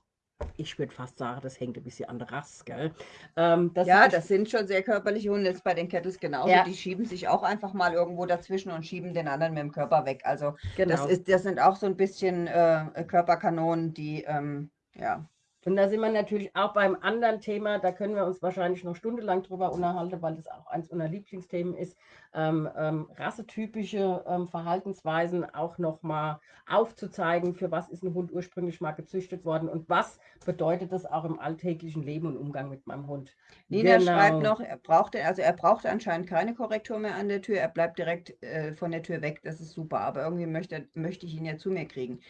ich würde fast sagen, das hängt ein bisschen an der Rasse, gell? Ähm, das ja, das sind schon sehr körperliche Hunde. Jetzt bei den Kettles genauso. Ja. Die schieben sich auch einfach mal irgendwo dazwischen und schieben den anderen mit dem Körper weg. Also genau. das, ist, das sind auch so ein bisschen äh, Körperkanonen, die ähm, ja, und da sind wir natürlich auch beim anderen Thema, da können wir uns wahrscheinlich noch stundenlang drüber unterhalten, weil das auch eins unserer Lieblingsthemen ist, ähm, ähm, rassetypische ähm, Verhaltensweisen auch nochmal aufzuzeigen, für was ist ein Hund ursprünglich mal gezüchtet worden und was bedeutet das auch im alltäglichen Leben und Umgang mit meinem Hund. Nina genau. schreibt noch, er braucht, also er braucht anscheinend keine Korrektur mehr an der Tür, er bleibt direkt äh, von der Tür weg, das ist super, aber irgendwie möchte, möchte ich ihn ja zu mir kriegen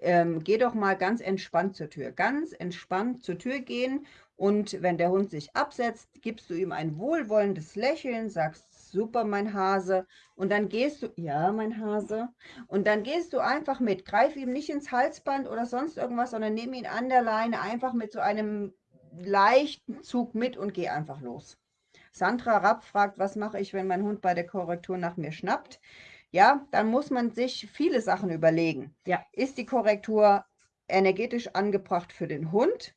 ähm, geh doch mal ganz entspannt zur Tür. Ganz entspannt zur Tür gehen und wenn der Hund sich absetzt, gibst du ihm ein wohlwollendes Lächeln, sagst, super, mein Hase. Und dann gehst du, ja, mein Hase. Und dann gehst du einfach mit. Greif ihm nicht ins Halsband oder sonst irgendwas, sondern nimm ihn an der Leine einfach mit so einem leichten Zug mit und geh einfach los. Sandra Rapp fragt, was mache ich, wenn mein Hund bei der Korrektur nach mir schnappt? Ja, dann muss man sich viele Sachen überlegen. Ja. Ist die Korrektur energetisch angebracht für den Hund?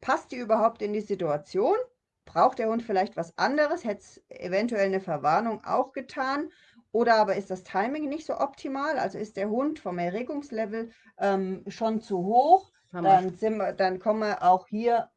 Passt die überhaupt in die Situation? Braucht der Hund vielleicht was anderes? Hätte es eventuell eine Verwarnung auch getan? Oder aber ist das Timing nicht so optimal? Also ist der Hund vom Erregungslevel ähm, schon zu hoch? Dann, wir, dann kommen wir auch hier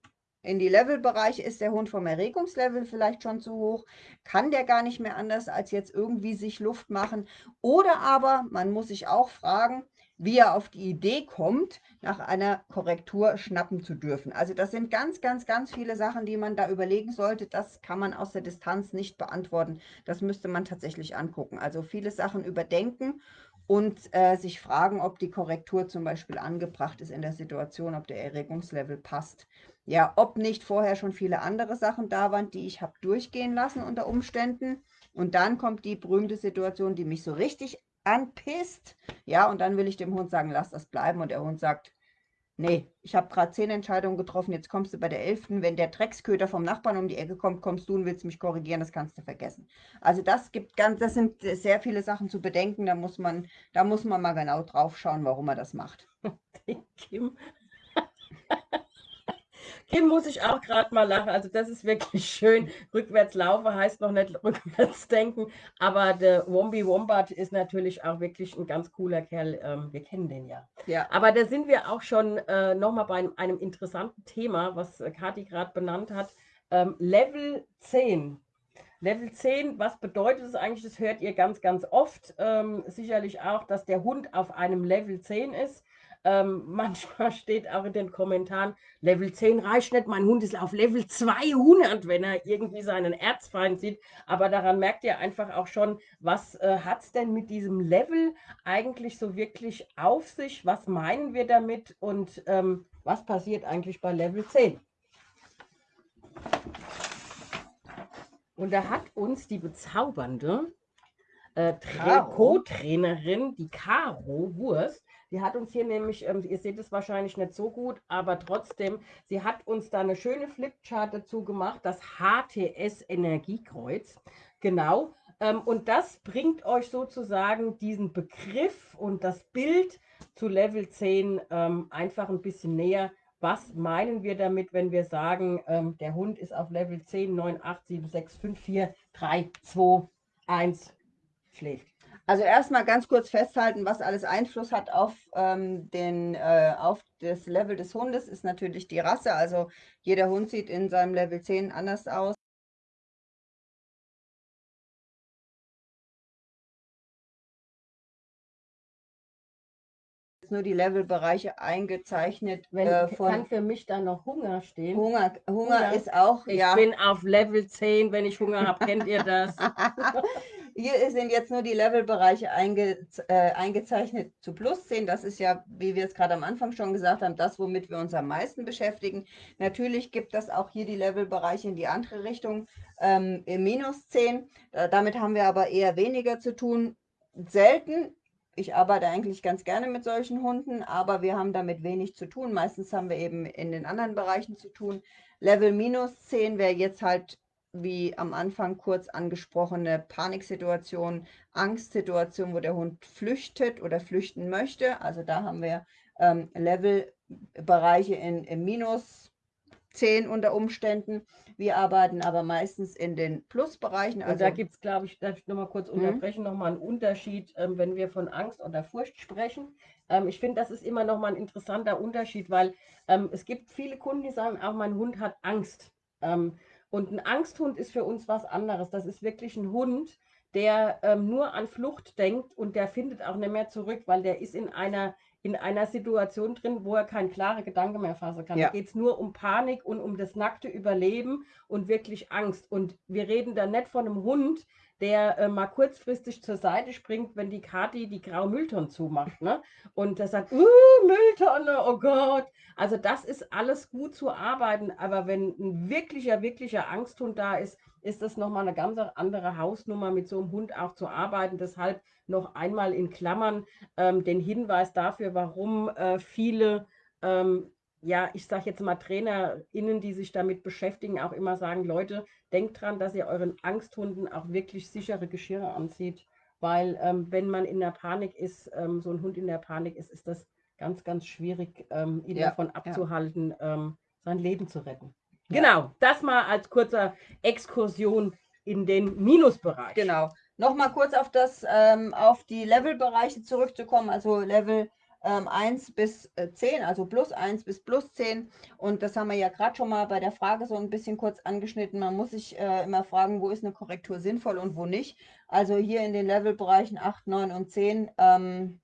in die Levelbereiche ist der Hund vom Erregungslevel vielleicht schon zu hoch, kann der gar nicht mehr anders als jetzt irgendwie sich Luft machen. Oder aber man muss sich auch fragen, wie er auf die Idee kommt, nach einer Korrektur schnappen zu dürfen. Also das sind ganz, ganz, ganz viele Sachen, die man da überlegen sollte. Das kann man aus der Distanz nicht beantworten. Das müsste man tatsächlich angucken. Also viele Sachen überdenken und äh, sich fragen, ob die Korrektur zum Beispiel angebracht ist in der Situation, ob der Erregungslevel passt ja, ob nicht vorher schon viele andere Sachen da waren, die ich habe durchgehen lassen unter Umständen. Und dann kommt die berühmte Situation, die mich so richtig anpisst. Ja, und dann will ich dem Hund sagen, lass das bleiben. Und der Hund sagt, nee, ich habe gerade zehn Entscheidungen getroffen, jetzt kommst du bei der elften. Wenn der Drecksköter vom Nachbarn um die Ecke kommt, kommst du und willst mich korrigieren, das kannst du vergessen. Also das gibt ganz, das sind sehr viele Sachen zu bedenken. Da muss man, da muss man mal genau drauf schauen, warum er das macht. Kim Kim muss ich auch gerade mal lachen. Also das ist wirklich schön. Rückwärts laufen heißt noch nicht rückwärts denken. Aber der Wombi Wombat ist natürlich auch wirklich ein ganz cooler Kerl. Ähm, wir kennen den ja. ja. Aber da sind wir auch schon äh, nochmal bei einem, einem, interessanten Thema, was äh, Kathi gerade benannt hat. Ähm, Level 10. Level 10, was bedeutet es eigentlich? Das hört ihr ganz, ganz oft. Ähm, sicherlich auch, dass der Hund auf einem Level 10 ist. Ähm, manchmal steht auch in den Kommentaren, Level 10 reicht nicht, mein Hund ist auf Level 200, wenn er irgendwie seinen Erzfeind sieht. Aber daran merkt ihr einfach auch schon, was äh, hat es denn mit diesem Level eigentlich so wirklich auf sich? Was meinen wir damit und ähm, was passiert eigentlich bei Level 10? Und da hat uns die bezaubernde äh, Co-Trainerin, die Caro Wurst, die hat uns hier nämlich, ähm, ihr seht es wahrscheinlich nicht so gut, aber trotzdem, sie hat uns da eine schöne Flipchart dazu gemacht, das HTS Energiekreuz. Genau. Ähm, und das bringt euch sozusagen diesen Begriff und das Bild zu Level 10 ähm, einfach ein bisschen näher. Was meinen wir damit, wenn wir sagen, ähm, der Hund ist auf Level 10, 9, 8, 7, 6, 5, 4, 3, 2, 1, schläft? Also erstmal ganz kurz festhalten, was alles Einfluss hat auf, ähm, den, äh, auf das Level des Hundes, ist natürlich die Rasse. Also jeder Hund sieht in seinem Level 10 anders aus. nur die Levelbereiche eingezeichnet. Wenn, äh, von kann für mich da noch Hunger stehen? Hunger, Hunger, Hunger ist auch, ich ja. bin auf Level 10, wenn ich Hunger habe, kennt ihr das? Hier sind jetzt nur die Levelbereiche einge, äh, eingezeichnet zu plus 10. Das ist ja, wie wir es gerade am Anfang schon gesagt haben, das, womit wir uns am meisten beschäftigen. Natürlich gibt es auch hier die Levelbereiche in die andere Richtung, ähm, minus 10. Äh, damit haben wir aber eher weniger zu tun. Selten ich arbeite eigentlich ganz gerne mit solchen Hunden, aber wir haben damit wenig zu tun. Meistens haben wir eben in den anderen Bereichen zu tun. Level minus 10 wäre jetzt halt, wie am Anfang kurz angesprochene Paniksituation, Angstsituation, wo der Hund flüchtet oder flüchten möchte. Also da haben wir ähm, Levelbereiche in, in minus 10 unter Umständen. Wir arbeiten aber meistens in den Plusbereichen. Also da gibt es, glaube ich, darf ich nochmal kurz mhm. unterbrechen, nochmal einen Unterschied, ähm, wenn wir von Angst oder Furcht sprechen. Ähm, ich finde, das ist immer nochmal ein interessanter Unterschied, weil ähm, es gibt viele Kunden, die sagen, auch mein Hund hat Angst. Ähm, und ein Angsthund ist für uns was anderes. Das ist wirklich ein Hund, der ähm, nur an Flucht denkt und der findet auch nicht mehr zurück, weil der ist in einer in einer Situation drin, wo er kein klare Gedanke mehr fassen kann. Ja. Da geht es nur um Panik und um das nackte Überleben und wirklich Angst. Und wir reden da nicht von einem Hund, der äh, mal kurzfristig zur Seite springt, wenn die Kati die graue Mülltonne zumacht. Ne? Und der sagt, uh, Mülltonne, oh Gott. Also das ist alles gut zu arbeiten, aber wenn ein wirklicher, wirklicher Angsthund da ist, ist das nochmal eine ganz andere Hausnummer, mit so einem Hund auch zu arbeiten. Deshalb noch einmal in Klammern ähm, den Hinweis dafür, warum äh, viele, ähm, ja, ich sage jetzt mal TrainerInnen, die sich damit beschäftigen, auch immer sagen, Leute, denkt dran, dass ihr euren Angsthunden auch wirklich sichere Geschirre anzieht, weil ähm, wenn man in der Panik ist, ähm, so ein Hund in der Panik ist, ist das ganz, ganz schwierig, ähm, ihn ja, davon abzuhalten, ja. Ähm, sein Leben zu retten. Ja. Genau, das mal als kurzer Exkursion in den Minusbereich. Genau. Nochmal kurz auf das, ähm, auf die Levelbereiche zurückzukommen, also Level ähm, 1 bis äh, 10, also plus 1 bis plus 10. Und das haben wir ja gerade schon mal bei der Frage so ein bisschen kurz angeschnitten. Man muss sich äh, immer fragen, wo ist eine Korrektur sinnvoll und wo nicht. Also hier in den Levelbereichen 8, 9 und 10 ähm,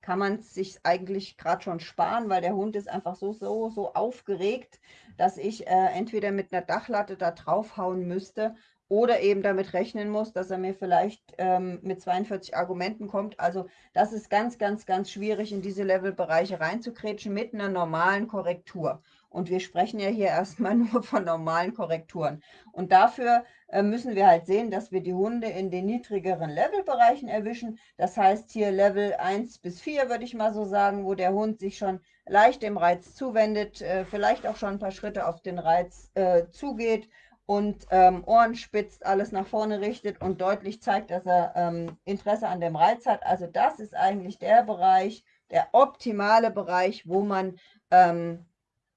kann man sich eigentlich gerade schon sparen, weil der Hund ist einfach so, so, so aufgeregt, dass ich äh, entweder mit einer Dachlatte da draufhauen müsste oder eben damit rechnen muss, dass er mir vielleicht ähm, mit 42 Argumenten kommt. Also das ist ganz, ganz, ganz schwierig, in diese Levelbereiche reinzukretschen mit einer normalen Korrektur. Und wir sprechen ja hier erstmal nur von normalen Korrekturen. Und dafür äh, müssen wir halt sehen, dass wir die Hunde in den niedrigeren Levelbereichen erwischen. Das heißt hier Level 1 bis 4, würde ich mal so sagen, wo der Hund sich schon leicht dem Reiz zuwendet, äh, vielleicht auch schon ein paar Schritte auf den Reiz äh, zugeht und ähm, Ohren spitzt, alles nach vorne richtet und deutlich zeigt, dass er ähm, Interesse an dem Reiz hat. Also das ist eigentlich der Bereich, der optimale Bereich, wo man ähm,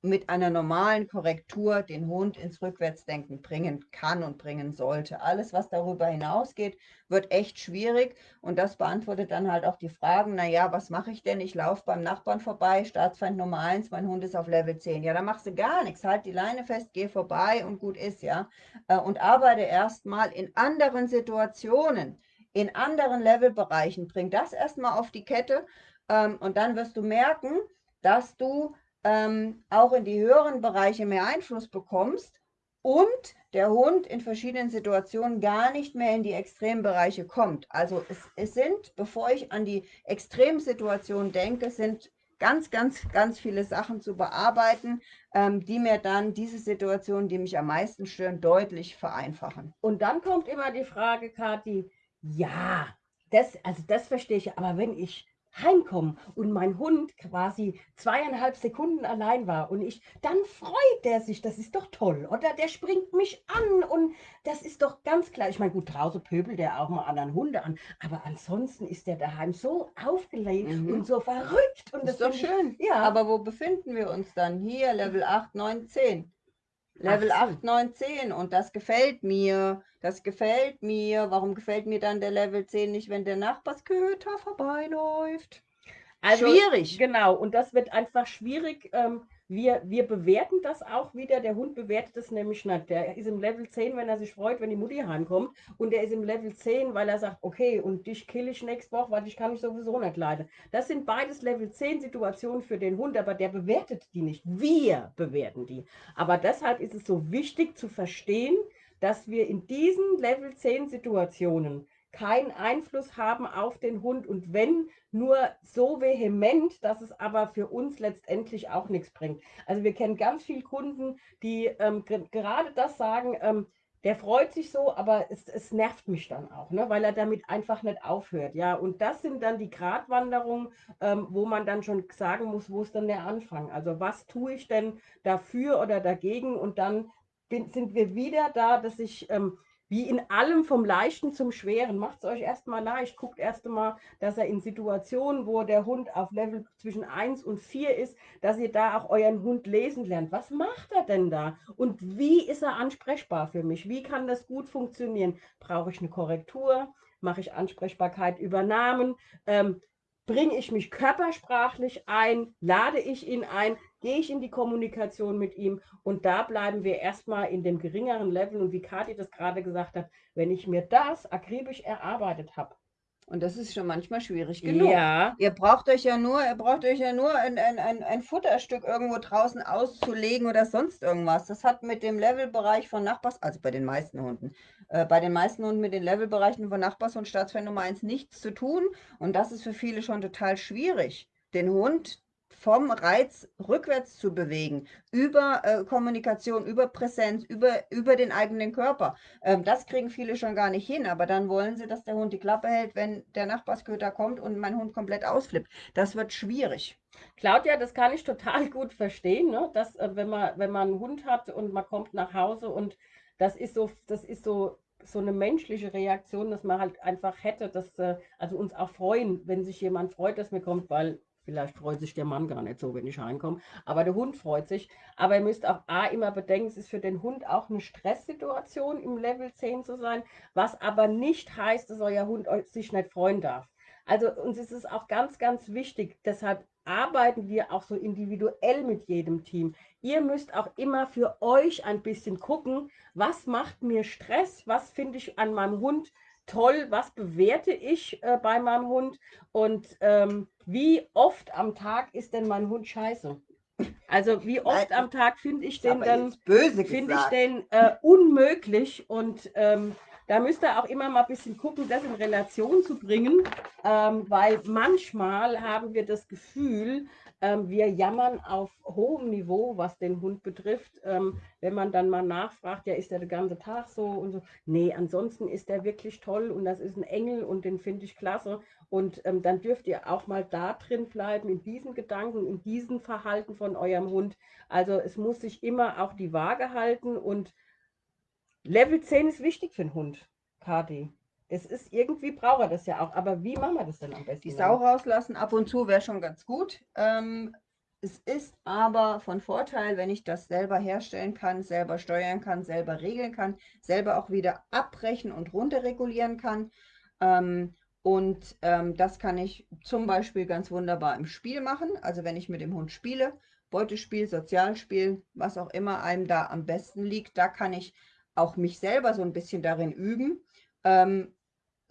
mit einer normalen Korrektur den Hund ins Rückwärtsdenken bringen kann und bringen sollte. Alles, was darüber hinausgeht, wird echt schwierig und das beantwortet dann halt auch die Fragen, naja, was mache ich denn? Ich laufe beim Nachbarn vorbei, Staatsfeind Nummer 1, mein Hund ist auf Level 10. Ja, da machst du gar nichts, halt die Leine fest, geh vorbei und gut ist, ja. Äh, und arbeite erstmal in anderen Situationen, in anderen Levelbereichen. Bring das erstmal auf die Kette ähm, und dann wirst du merken, dass du ähm, auch in die höheren Bereiche mehr Einfluss bekommst und der Hund in verschiedenen Situationen gar nicht mehr in die Extrembereiche kommt. Also es, es sind, bevor ich an die Extremsituation denke, sind ganz, ganz, ganz viele Sachen zu bearbeiten, ähm, die mir dann diese Situationen, die mich am meisten stören, deutlich vereinfachen. Und dann kommt immer die Frage, Kathi, ja, das, also das verstehe ich, aber wenn ich heimkommen und mein Hund quasi zweieinhalb Sekunden allein war und ich, dann freut der sich, das ist doch toll, oder? Der springt mich an und das ist doch ganz klar. Ich meine, gut, draußen pöbelt der auch mal anderen Hunde an, aber ansonsten ist der daheim so aufgelegt mhm. und so verrückt. Und das, das ist doch schön. Ja. Aber wo befinden wir uns dann? Hier, Level 8, 9, 10. Level so. 8, 9, 10 und das gefällt mir. Das gefällt mir. Warum gefällt mir dann der Level 10 nicht, wenn der Nachbarsköter vorbeiläuft? Also, schwierig. Genau, und das wird einfach schwierig. Ähm, wir, wir bewerten das auch wieder. Der Hund bewertet es nämlich nicht. Der ist im Level 10, wenn er sich freut, wenn die Mutti heimkommt. Und der ist im Level 10, weil er sagt, okay, und dich kill ich nächste Woche, weil ich kann mich sowieso nicht leiden. Das sind beides Level 10 Situationen für den Hund, aber der bewertet die nicht. Wir bewerten die. Aber deshalb ist es so wichtig zu verstehen, dass wir in diesen Level 10 Situationen keinen Einfluss haben auf den Hund und wenn nur so vehement, dass es aber für uns letztendlich auch nichts bringt. Also wir kennen ganz viele Kunden, die ähm, gerade das sagen, ähm, der freut sich so, aber es, es nervt mich dann auch, ne, weil er damit einfach nicht aufhört. Ja, und das sind dann die Gratwanderungen, ähm, wo man dann schon sagen muss, wo ist denn der Anfang? Also was tue ich denn dafür oder dagegen? Und dann bin, sind wir wieder da, dass ich ähm, wie in allem vom Leichten zum Schweren. Macht es euch erstmal leicht. Guckt erst einmal, dass er in Situationen, wo der Hund auf Level zwischen 1 und 4 ist, dass ihr da auch euren Hund lesen lernt. Was macht er denn da? Und wie ist er ansprechbar für mich? Wie kann das gut funktionieren? Brauche ich eine Korrektur? Mache ich Ansprechbarkeit über Namen? Ähm, bringe ich mich körpersprachlich ein? Lade ich ihn ein? Gehe ich in die Kommunikation mit ihm und da bleiben wir erstmal in dem geringeren Level und wie Kathi das gerade gesagt hat, wenn ich mir das akribisch erarbeitet habe, und das ist schon manchmal schwierig genug. Ja. Ihr braucht euch ja nur, ihr braucht euch ja nur ein, ein, ein, ein Futterstück irgendwo draußen auszulegen oder sonst irgendwas. Das hat mit dem Levelbereich von Nachbars, also bei den meisten Hunden, äh, bei den meisten Hunden mit den Levelbereichen von Nachbars und Staatsfan Nummer 1 nichts zu tun. Und das ist für viele schon total schwierig. Den Hund vom Reiz rückwärts zu bewegen, über äh, Kommunikation, über Präsenz, über, über den eigenen Körper. Ähm, das kriegen viele schon gar nicht hin, aber dann wollen sie, dass der Hund die Klappe hält, wenn der Nachbarsköter kommt und mein Hund komplett ausflippt. Das wird schwierig. Claudia, das kann ich total gut verstehen, ne? dass äh, wenn, man, wenn man einen Hund hat und man kommt nach Hause und das ist so, das ist so so eine menschliche Reaktion, dass man halt einfach hätte, dass äh, also uns auch freuen, wenn sich jemand freut, dass mir kommt, weil Vielleicht freut sich der Mann gar nicht so, wenn ich reinkomme. Aber der Hund freut sich. Aber ihr müsst auch A immer bedenken, es ist für den Hund auch eine Stresssituation, im Level 10 zu sein, was aber nicht heißt, dass euer Hund sich nicht freuen darf. Also uns ist es auch ganz, ganz wichtig. Deshalb arbeiten wir auch so individuell mit jedem Team. Ihr müsst auch immer für euch ein bisschen gucken, was macht mir Stress, was finde ich an meinem Hund toll, was bewerte ich äh, bei meinem Hund und ähm, wie oft am Tag ist denn mein Hund scheiße? Also wie oft Nein, am Tag finde ich den dann finde ich den äh, unmöglich und ähm, da müsst ihr auch immer mal ein bisschen gucken, das in Relation zu bringen, ähm, weil manchmal haben wir das Gefühl, ähm, wir jammern auf hohem Niveau, was den Hund betrifft. Ähm, wenn man dann mal nachfragt, ja, ist der den ganzen Tag so und so. Nee, ansonsten ist der wirklich toll und das ist ein Engel und den finde ich klasse. Und ähm, dann dürft ihr auch mal da drin bleiben, in diesen Gedanken, in diesem Verhalten von eurem Hund. Also es muss sich immer auch die Waage halten und Level 10 ist wichtig für den Hund, Kati. Es ist irgendwie braucht er das ja auch. Aber wie machen wir das denn am besten? Die Sau rauslassen ab und zu wäre schon ganz gut. Ähm, Es ist aber von Vorteil, wenn ich das selber herstellen kann, selber steuern kann, selber regeln kann, selber auch wieder abbrechen und runterregulieren kann. Ähm, und ähm, das kann ich zum Beispiel ganz wunderbar im Spiel machen. Also wenn ich mit dem Hund spiele, Beutespiel, Sozialspiel, was auch immer einem da am besten liegt, da kann ich auch mich selber so ein bisschen darin üben, ähm,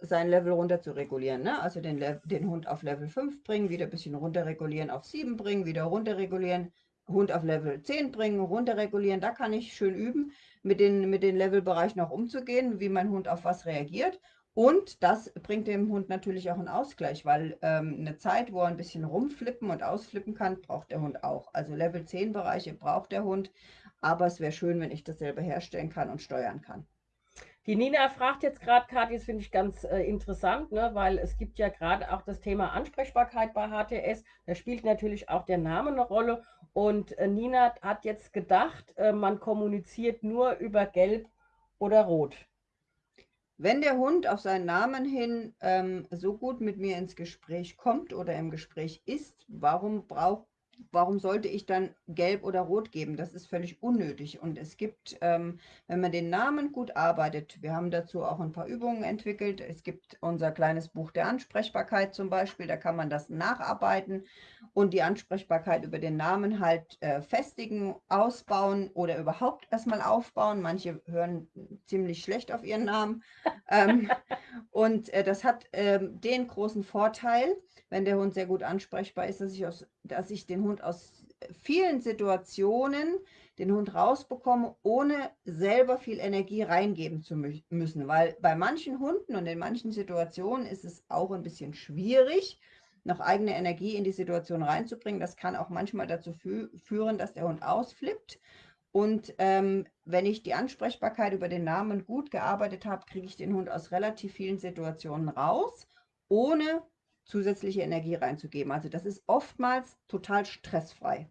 sein Level runter zu regulieren. Ne? Also den, den Hund auf Level 5 bringen, wieder ein bisschen runter regulieren, auf 7 bringen, wieder runter regulieren, Hund auf Level 10 bringen, runter regulieren. Da kann ich schön üben, mit den, mit den Levelbereichen auch umzugehen, wie mein Hund auf was reagiert. Und das bringt dem Hund natürlich auch einen Ausgleich, weil ähm, eine Zeit, wo er ein bisschen rumflippen und ausflippen kann, braucht der Hund auch. Also Level 10 Bereiche braucht der Hund, aber es wäre schön, wenn ich das selber herstellen kann und steuern kann. Die Nina fragt jetzt gerade, Kathi, das finde ich ganz äh, interessant, ne, weil es gibt ja gerade auch das Thema Ansprechbarkeit bei HTS. Da spielt natürlich auch der Name eine Rolle. Und äh, Nina hat jetzt gedacht, äh, man kommuniziert nur über Gelb oder Rot. Wenn der Hund auf seinen Namen hin ähm, so gut mit mir ins Gespräch kommt oder im Gespräch ist, warum braucht warum sollte ich dann gelb oder rot geben? Das ist völlig unnötig. Und es gibt, ähm, wenn man den Namen gut arbeitet, wir haben dazu auch ein paar Übungen entwickelt. Es gibt unser kleines Buch der Ansprechbarkeit zum Beispiel, da kann man das nacharbeiten und die Ansprechbarkeit über den Namen halt äh, festigen, ausbauen oder überhaupt erstmal aufbauen. Manche hören ziemlich schlecht auf ihren Namen. ähm, und äh, das hat äh, den großen Vorteil, wenn der Hund sehr gut ansprechbar ist, dass ich, aus, dass ich den Hund aus vielen Situationen den Hund rausbekomme, ohne selber viel Energie reingeben zu müssen. Weil bei manchen Hunden und in manchen Situationen ist es auch ein bisschen schwierig, noch eigene Energie in die Situation reinzubringen. Das kann auch manchmal dazu fü führen, dass der Hund ausflippt. Und ähm, wenn ich die Ansprechbarkeit über den Namen gut gearbeitet habe, kriege ich den Hund aus relativ vielen Situationen raus, ohne zusätzliche Energie reinzugeben. Also das ist oftmals total stressfrei.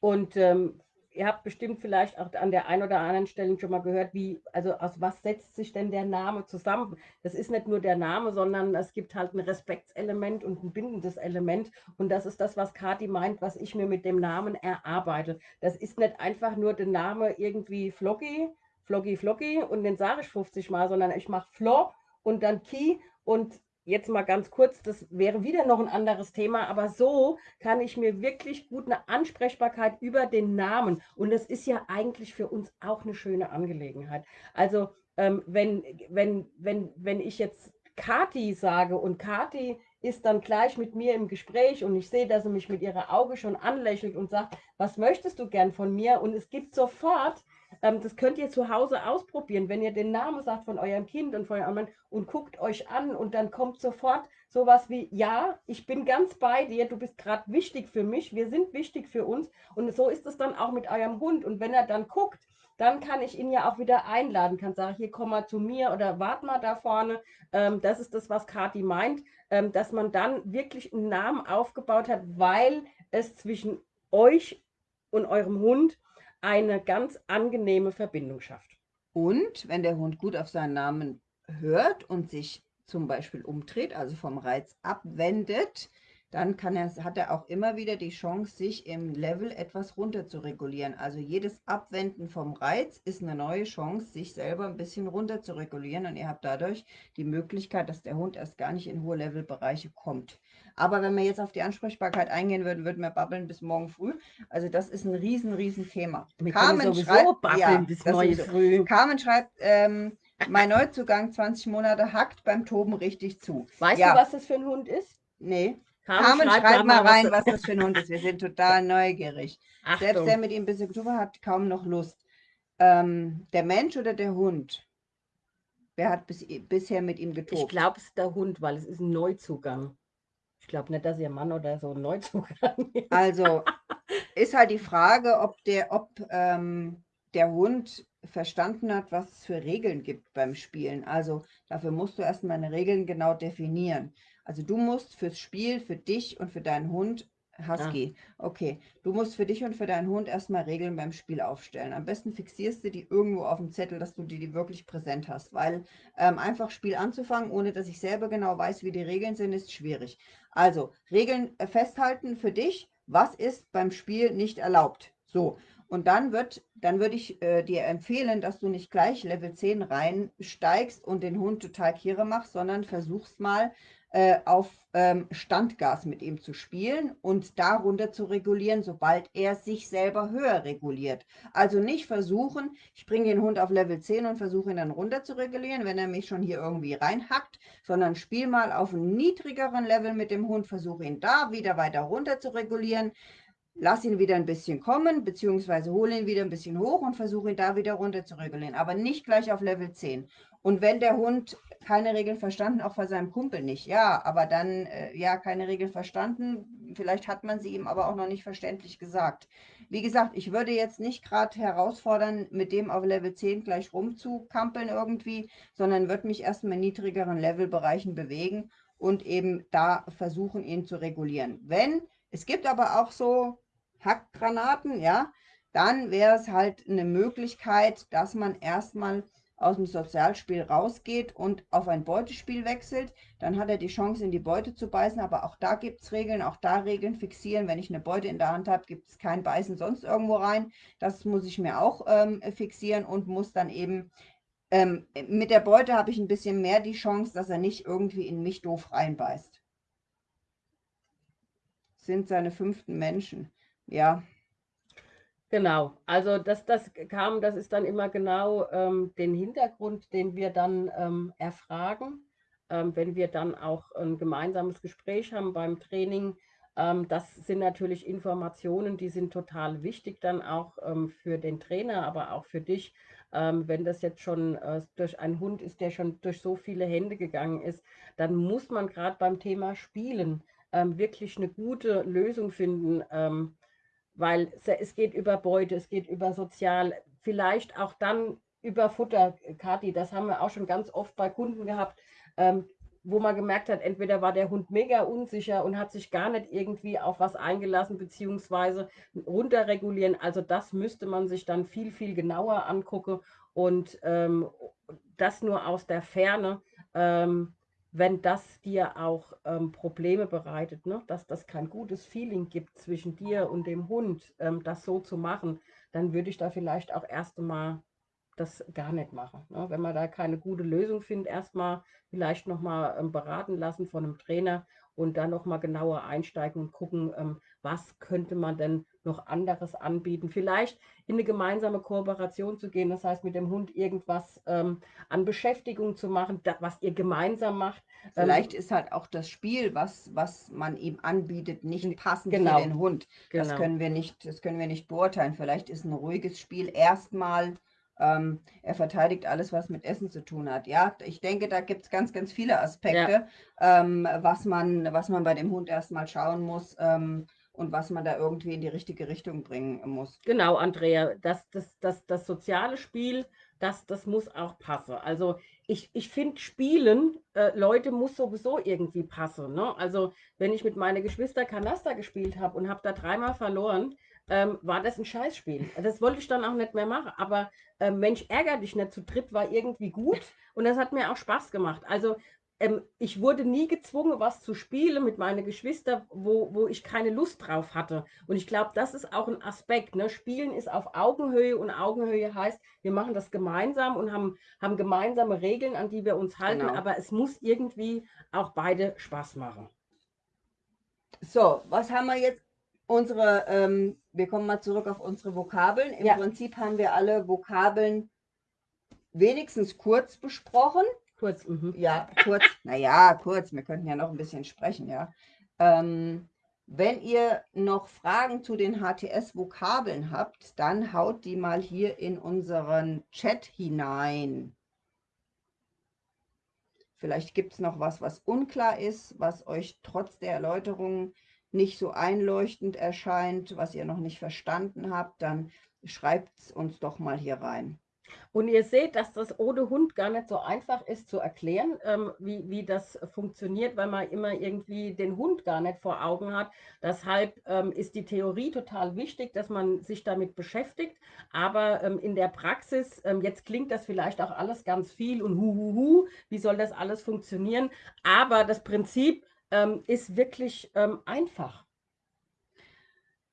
Und ähm, ihr habt bestimmt vielleicht auch an der einen oder anderen Stelle schon mal gehört, wie, also aus was setzt sich denn der Name zusammen? Das ist nicht nur der Name, sondern es gibt halt ein Respektselement und ein bindendes Element. Und das ist das, was Kati meint, was ich mir mit dem Namen erarbeite. Das ist nicht einfach nur der Name irgendwie Floggy, Floggy, Floggy und den sage ich 50 Mal, sondern ich mache Flo und dann Key und jetzt mal ganz kurz, das wäre wieder noch ein anderes Thema, aber so kann ich mir wirklich gut eine Ansprechbarkeit über den Namen und das ist ja eigentlich für uns auch eine schöne Angelegenheit. Also ähm, wenn, wenn, wenn, wenn ich jetzt Kati sage und Kati ist dann gleich mit mir im Gespräch und ich sehe, dass sie mich mit ihrer Auge schon anlächelt und sagt, was möchtest du gern von mir? Und es gibt sofort ähm, das könnt ihr zu Hause ausprobieren, wenn ihr den Namen sagt von eurem Kind und von eurem Mann und guckt euch an und dann kommt sofort sowas wie, ja, ich bin ganz bei dir, du bist gerade wichtig für mich, wir sind wichtig für uns und so ist es dann auch mit eurem Hund und wenn er dann guckt, dann kann ich ihn ja auch wieder einladen, kann sagen, hier komm mal zu mir oder wart mal da vorne. Ähm, das ist das, was Kati meint, ähm, dass man dann wirklich einen Namen aufgebaut hat, weil es zwischen euch und eurem Hund eine ganz angenehme Verbindung schafft. Und wenn der Hund gut auf seinen Namen hört und sich zum Beispiel umdreht, also vom Reiz abwendet, dann kann er, hat er auch immer wieder die Chance, sich im Level etwas runter zu regulieren. Also jedes Abwenden vom Reiz ist eine neue Chance, sich selber ein bisschen runter zu regulieren und ihr habt dadurch die Möglichkeit, dass der Hund erst gar nicht in hohe Levelbereiche kommt. Aber wenn wir jetzt auf die Ansprechbarkeit eingehen würden, würden wir babbeln bis morgen früh. Also das ist ein riesen, riesen Thema. Carmen schreibt, ja, bis morgen früh. Carmen schreibt, ähm, mein Neuzugang 20 Monate hackt beim Toben richtig zu. Weißt ja. du, was das für ein Hund ist? Nee. Carmen, schreibt, schreibt mal rein, was das für ein Hund ist. Wir sind total neugierig. Achtung. Selbst der mit ihm bis Oktober hat kaum noch Lust. Ähm, der Mensch oder der Hund? Wer hat bis, bisher mit ihm getobt? Ich glaube, es ist der Hund, weil es ist ein Neuzugang. Ich glaube nicht, dass ihr Mann oder so ein Neuzugang ist. Also ist halt die Frage, ob der, ob ähm, der Hund verstanden hat, was es für Regeln gibt beim Spielen. Also dafür musst du erstmal eine Regeln genau definieren. Also du musst fürs Spiel, für dich und für deinen Hund, Husky, ah. okay, du musst für dich und für deinen Hund erstmal Regeln beim Spiel aufstellen. Am besten fixierst du die irgendwo auf dem Zettel, dass du die, die wirklich präsent hast, weil ähm, einfach Spiel anzufangen, ohne dass ich selber genau weiß, wie die Regeln sind, ist schwierig. Also Regeln äh, festhalten für dich, was ist beim Spiel nicht erlaubt. So, und dann wird, dann würde ich äh, dir empfehlen, dass du nicht gleich Level 10 reinsteigst und den Hund total Kiere machst, sondern versuchst mal äh, auf ähm, Standgas mit ihm zu spielen und darunter zu regulieren, sobald er sich selber höher reguliert. Also nicht versuchen, ich bringe den Hund auf Level 10 und versuche ihn dann runter zu regulieren, wenn er mich schon hier irgendwie reinhackt, sondern spiel mal auf einem niedrigeren Level mit dem Hund, versuche ihn da wieder weiter runter zu regulieren lass ihn wieder ein bisschen kommen, beziehungsweise hole ihn wieder ein bisschen hoch und versuche ihn da wieder runter zu regulieren, aber nicht gleich auf Level 10. Und wenn der Hund keine Regeln verstanden, auch bei seinem Kumpel nicht, ja, aber dann, äh, ja, keine Regeln verstanden, vielleicht hat man sie ihm aber auch noch nicht verständlich gesagt. Wie gesagt, ich würde jetzt nicht gerade herausfordern, mit dem auf Level 10 gleich rumzukampeln irgendwie, sondern würde mich erstmal in niedrigeren Levelbereichen bewegen und eben da versuchen, ihn zu regulieren. Wenn, es gibt aber auch so Hackgranaten, ja, dann wäre es halt eine Möglichkeit, dass man erstmal aus dem Sozialspiel rausgeht und auf ein Beutespiel wechselt. Dann hat er die Chance, in die Beute zu beißen, aber auch da gibt es Regeln, auch da Regeln fixieren. Wenn ich eine Beute in der Hand habe, gibt es kein Beißen sonst irgendwo rein. Das muss ich mir auch ähm, fixieren und muss dann eben ähm, mit der Beute habe ich ein bisschen mehr die Chance, dass er nicht irgendwie in mich doof reinbeißt. Sind seine fünften Menschen. Ja. Genau, also das, das kam, das ist dann immer genau ähm, den Hintergrund, den wir dann ähm, erfragen, ähm, wenn wir dann auch ein gemeinsames Gespräch haben beim Training. Ähm, das sind natürlich Informationen, die sind total wichtig dann auch ähm, für den Trainer, aber auch für dich, ähm, wenn das jetzt schon äh, durch einen Hund ist, der schon durch so viele Hände gegangen ist, dann muss man gerade beim Thema Spielen wirklich eine gute Lösung finden weil es geht über Beute, es geht über Sozial, vielleicht auch dann über Futter, Kathi, das haben wir auch schon ganz oft bei Kunden gehabt, ähm, wo man gemerkt hat, entweder war der Hund mega unsicher und hat sich gar nicht irgendwie auf was eingelassen, beziehungsweise runterregulieren. Also das müsste man sich dann viel, viel genauer angucken und ähm, das nur aus der Ferne. Ähm, wenn das dir auch ähm, Probleme bereitet, ne? dass das kein gutes Feeling gibt zwischen dir und dem Hund, ähm, das so zu machen, dann würde ich da vielleicht auch erst einmal das gar nicht machen. Ne? Wenn man da keine gute Lösung findet, erstmal vielleicht nochmal ähm, beraten lassen von einem Trainer und dann nochmal genauer einsteigen und gucken, ähm, was könnte man denn noch anderes anbieten. Vielleicht in eine gemeinsame Kooperation zu gehen, das heißt mit dem Hund irgendwas ähm, an Beschäftigung zu machen, da, was ihr gemeinsam macht. Ähm, Vielleicht ähm, ist halt auch das Spiel, was, was man ihm anbietet, nicht passend genau, für den Hund. Genau. Das können wir nicht, das können wir nicht beurteilen. Vielleicht ist ein ruhiges Spiel erstmal ähm, er verteidigt alles, was mit Essen zu tun hat. Ja, ich denke, da gibt es ganz, ganz viele Aspekte, ja. ähm, was, man, was man bei dem Hund erstmal schauen muss. Ähm, und was man da irgendwie in die richtige Richtung bringen muss. Genau, Andrea, das, das, das, das soziale Spiel, das, das muss auch passen. Also ich, ich finde, Spielen, äh, Leute, muss sowieso irgendwie passen. Ne? Also wenn ich mit meinen Geschwistern Kanaster gespielt habe und habe da dreimal verloren, ähm, war das ein Scheißspiel. Das wollte ich dann auch nicht mehr machen. Aber äh, Mensch, ärger dich nicht zu dritt war irgendwie gut und das hat mir auch Spaß gemacht. Also ähm, ich wurde nie gezwungen, was zu spielen mit meinen Geschwistern, wo, wo ich keine Lust drauf hatte. Und ich glaube, das ist auch ein Aspekt. Ne? Spielen ist auf Augenhöhe und Augenhöhe heißt, wir machen das gemeinsam und haben, haben gemeinsame Regeln, an die wir uns halten, genau. aber es muss irgendwie auch beide Spaß machen. So, was haben wir jetzt? Unsere, ähm, wir kommen mal zurück auf unsere Vokabeln. Im ja. Prinzip haben wir alle Vokabeln wenigstens kurz besprochen. Kurz, mhm. Ja, kurz. naja, kurz. Wir könnten ja noch ein bisschen sprechen, ja. Ähm, wenn ihr noch Fragen zu den HTS-Vokabeln habt, dann haut die mal hier in unseren Chat hinein. Vielleicht gibt es noch was, was unklar ist, was euch trotz der Erläuterung nicht so einleuchtend erscheint, was ihr noch nicht verstanden habt, dann schreibt es uns doch mal hier rein. Und ihr seht, dass das ohne Hund gar nicht so einfach ist zu erklären, ähm, wie, wie das funktioniert, weil man immer irgendwie den Hund gar nicht vor Augen hat. Deshalb ähm, ist die Theorie total wichtig, dass man sich damit beschäftigt. Aber ähm, in der Praxis, ähm, jetzt klingt das vielleicht auch alles ganz viel und huhuhu, wie soll das alles funktionieren? Aber das Prinzip ähm, ist wirklich ähm, einfach.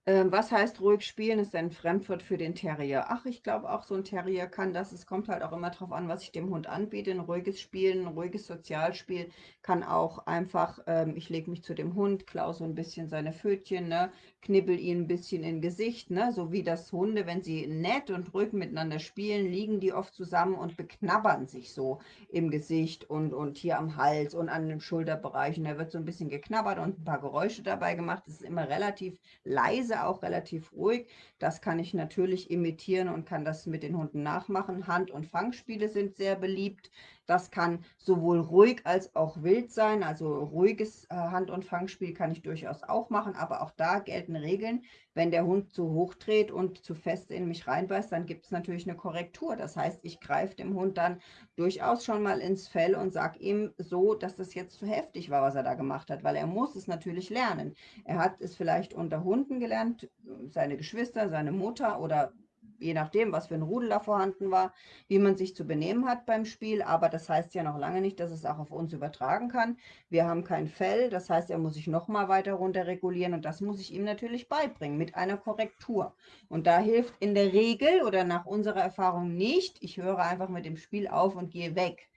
Ähm, was heißt ruhig spielen? Ist ein Fremdwort für den Terrier. Ach, ich glaube auch so ein Terrier kann das. Es kommt halt auch immer darauf an, was ich dem Hund anbiete. Ein ruhiges Spielen, ein ruhiges Sozialspiel kann auch einfach, ähm, ich lege mich zu dem Hund, klaue so ein bisschen seine Pfötchen, ne, knibbel ihn ein bisschen in Gesicht, ne, so wie das Hunde, wenn sie nett und ruhig miteinander spielen, liegen die oft zusammen und beknabbern sich so im Gesicht und, und hier am Hals und an den Schulterbereichen. Da wird so ein bisschen geknabbert und ein paar Geräusche dabei gemacht. Es ist immer relativ leise leise, auch relativ ruhig. Das kann ich natürlich imitieren und kann das mit den Hunden nachmachen. Hand- und Fangspiele sind sehr beliebt. Das kann sowohl ruhig als auch wild sein. Also ruhiges äh, Hand- und Fangspiel kann ich durchaus auch machen, aber auch da gelten Regeln. Wenn der Hund zu hoch dreht und zu fest in mich reinbeißt, dann gibt es natürlich eine Korrektur. Das heißt, ich greife dem Hund dann durchaus schon mal ins Fell und sage ihm so, dass das jetzt zu heftig war, was er da gemacht hat, weil er muss es natürlich lernen. Er hat es vielleicht unter Hunden gelernt, seine Geschwister, seine Mutter oder je nachdem, was für ein Rudel da vorhanden war, wie man sich zu benehmen hat beim Spiel. Aber das heißt ja noch lange nicht, dass es auch auf uns übertragen kann. Wir haben kein Fell, das heißt, er muss sich noch mal weiter runter regulieren und das muss ich ihm natürlich beibringen mit einer Korrektur. Und da hilft in der Regel oder nach unserer Erfahrung nicht, ich höre einfach mit dem Spiel auf und gehe weg.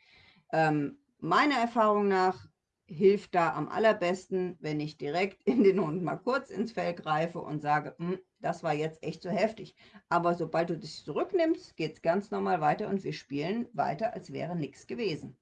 Ähm, meiner Erfahrung nach hilft da am allerbesten, wenn ich direkt in den Hund mal kurz ins Fell greife und sage, hm, das war jetzt echt zu heftig. Aber sobald du dich zurücknimmst, geht es ganz normal weiter und wir spielen weiter, als wäre nichts gewesen.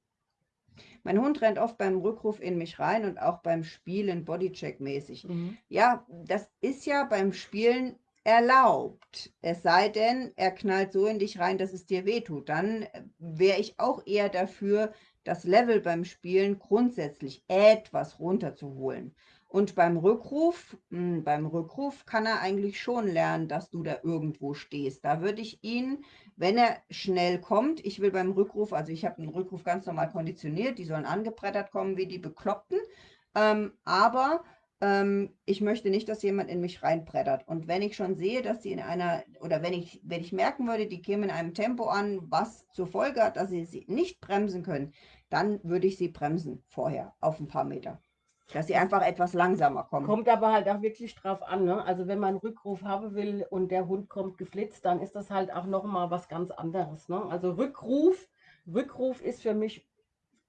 Mein Hund rennt oft beim Rückruf in mich rein und auch beim Spielen Bodycheck-mäßig. Mhm. Ja, das ist ja beim Spielen erlaubt. Es sei denn, er knallt so in dich rein, dass es dir wehtut. Dann wäre ich auch eher dafür, das Level beim Spielen grundsätzlich etwas runterzuholen. Und beim Rückruf, mh, hm, beim Rückruf kann er eigentlich schon lernen, dass du da irgendwo stehst. Da würde ich ihn, wenn er schnell kommt, ich will beim Rückruf, also ich habe den Rückruf ganz normal konditioniert, die sollen angebrettert kommen wie die Bekloppten, ähm, aber ähm, ich möchte nicht, dass jemand in mich reinbrettert. Und wenn ich schon sehe, dass sie in einer, oder wenn ich, wenn ich merken würde, die kämen in einem Tempo an, was zur Folge hat, dass sie sie nicht bremsen können, dann würde ich sie bremsen vorher auf ein paar Meter. Dass sie einfach etwas langsamer kommen. Kommt aber halt auch wirklich drauf an. Ne? Also wenn man einen Rückruf haben will und der Hund kommt geflitzt, dann ist das halt auch nochmal was ganz anderes. Ne? Also Rückruf, Rückruf ist für mich,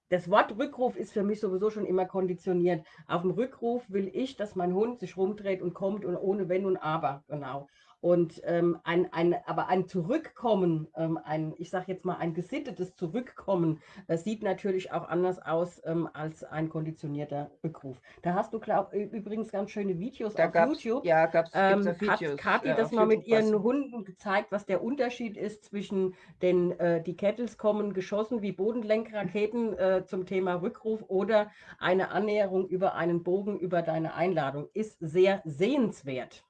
das Wort Rückruf ist für mich sowieso schon immer konditioniert. Auf dem Rückruf will ich, dass mein Hund sich rumdreht und kommt und ohne Wenn und Aber. Genau. Und ähm, ein, ein, aber ein Zurückkommen, ähm, ein, ich sage jetzt mal ein gesittetes Zurückkommen, äh, sieht natürlich auch anders aus ähm, als ein konditionierter Rückruf. Da hast du glaub, übrigens ganz schöne Videos da auf YouTube. Ja, gab es ähm, Videos. Kathi äh, das mal mit ihren was. Hunden gezeigt, was der Unterschied ist zwischen den, äh, die Kettles kommen geschossen wie Bodenlenkraketen äh, zum Thema Rückruf oder eine Annäherung über einen Bogen über deine Einladung. Ist sehr sehenswert.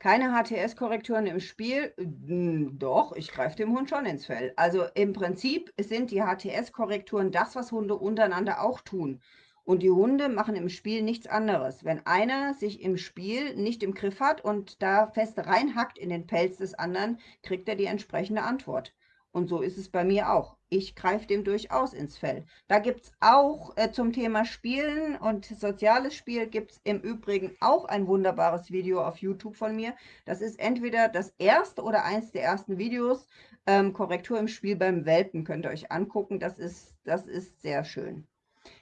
Keine HTS-Korrekturen im Spiel? Hm, doch, ich greife dem Hund schon ins Fell. Also im Prinzip sind die HTS-Korrekturen das, was Hunde untereinander auch tun. Und die Hunde machen im Spiel nichts anderes. Wenn einer sich im Spiel nicht im Griff hat und da fest reinhackt in den Pelz des anderen, kriegt er die entsprechende Antwort. Und so ist es bei mir auch. Ich greife dem durchaus ins Fell. Da gibt es auch äh, zum Thema Spielen und soziales Spiel gibt es im Übrigen auch ein wunderbares Video auf YouTube von mir. Das ist entweder das erste oder eins der ersten Videos. Ähm, Korrektur im Spiel beim Welpen könnt ihr euch angucken. Das ist, das ist sehr schön.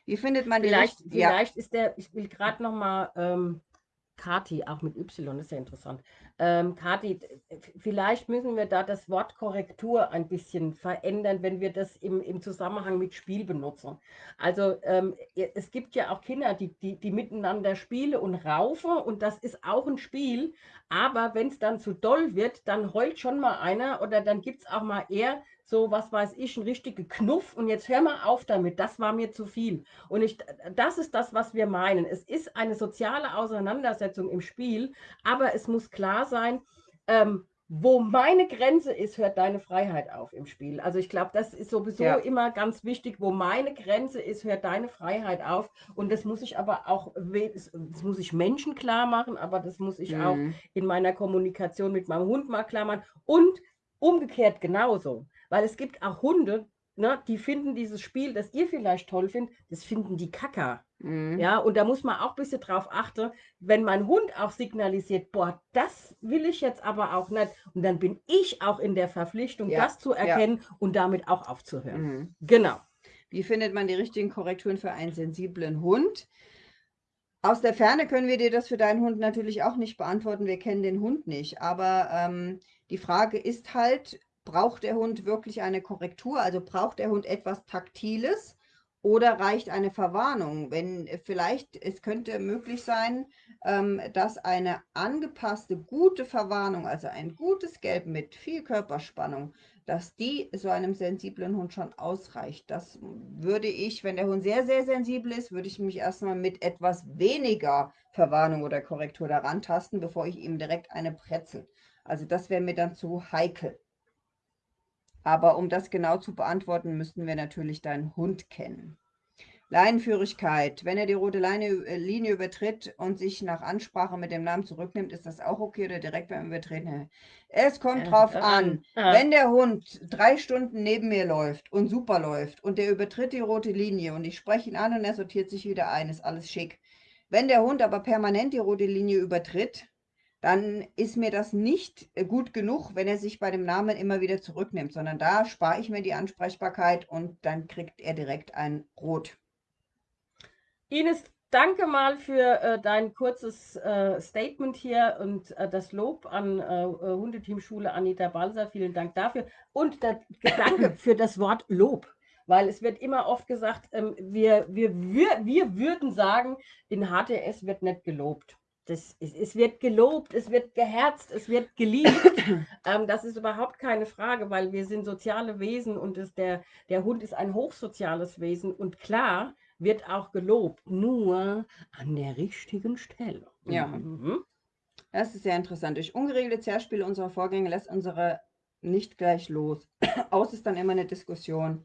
Wie findet man vielleicht, den? Vielleicht ja. ist der, ich will gerade noch mal ähm, Kati, auch mit Y, ist ja interessant. Ähm, Kati, vielleicht müssen wir da das Wort Korrektur ein bisschen verändern, wenn wir das im, im Zusammenhang mit Spiel benutzen. Also ähm, es gibt ja auch Kinder, die, die, die miteinander spielen und raufen und das ist auch ein Spiel, aber wenn es dann zu doll wird, dann heult schon mal einer oder dann gibt es auch mal eher so, was weiß ich, ein richtiger Knuff und jetzt hör mal auf damit, das war mir zu viel. Und ich, das ist das, was wir meinen. Es ist eine soziale Auseinandersetzung im Spiel, aber es muss klar sein, ähm, wo meine Grenze ist, hört deine Freiheit auf im Spiel. Also ich glaube, das ist sowieso ja. immer ganz wichtig. Wo meine Grenze ist, hört deine Freiheit auf. Und das muss ich aber auch, das muss ich Menschen klar machen, aber das muss ich mhm. auch in meiner Kommunikation mit meinem Hund mal klar machen. Und umgekehrt genauso. Weil es gibt auch Hunde, ne, die finden dieses Spiel, das ihr vielleicht toll findet, das finden die Kacker. Mhm. Ja, und da muss man auch ein bisschen drauf achten, wenn mein Hund auch signalisiert, boah, das will ich jetzt aber auch nicht. Und dann bin ich auch in der Verpflichtung, ja. das zu erkennen ja. und damit auch aufzuhören. Mhm. Genau. Wie findet man die richtigen Korrekturen für einen sensiblen Hund? Aus der Ferne können wir dir das für deinen Hund natürlich auch nicht beantworten. Wir kennen den Hund nicht. Aber ähm, die Frage ist halt, braucht der Hund wirklich eine Korrektur? Also braucht der Hund etwas Taktiles? Oder reicht eine Verwarnung? Wenn äh, vielleicht, es könnte möglich sein, ähm, dass eine angepasste, gute Verwarnung, also ein gutes Gelb mit viel Körperspannung, dass die so einem sensiblen Hund schon ausreicht. Das würde ich, wenn der Hund sehr, sehr sensibel ist, würde ich mich erstmal mit etwas weniger Verwarnung oder Korrektur daran tasten, bevor ich ihm direkt eine Pretzel. Also das wäre mir dann zu heikel. Aber um das genau zu beantworten, müssten wir natürlich deinen Hund kennen. Leinenführigkeit. Wenn er die rote Leine, äh, Linie übertritt und sich nach Ansprache mit dem Namen zurücknimmt, ist das auch okay oder direkt beim Übertreten? Es kommt drauf an. Wenn der Hund drei Stunden neben mir läuft und super läuft und der übertritt die rote Linie und ich spreche ihn an und er sortiert sich wieder ein, ist alles schick. Wenn der Hund aber permanent die rote Linie übertritt, dann ist mir das nicht äh, gut genug, wenn er sich bei dem Namen immer wieder zurücknimmt, sondern da spare ich mir die Ansprechbarkeit und dann kriegt er direkt ein Rot. Ines, danke mal für äh, dein kurzes äh, Statement hier und äh, das Lob an äh, äh, Hundeteamschule Anita Balser. Vielen Dank dafür. Und der Gedanke für das Wort Lob. Weil es wird immer oft gesagt, ähm, wir, wir, wir, wir würden sagen, in HTS wird nicht gelobt das, es, wird gelobt, es wird geherzt, es wird geliebt. ähm, das ist überhaupt keine Frage, weil wir sind soziale Wesen und es, der, der Hund ist ein hochsoziales Wesen. Und klar wird auch gelobt, nur an der richtigen Stelle. Ja. Mhm. Das ist sehr interessant. Durch ungeregelte Zerspiele unserer Vorgänge lässt unsere nicht gleich los. Aus ist dann immer eine Diskussion.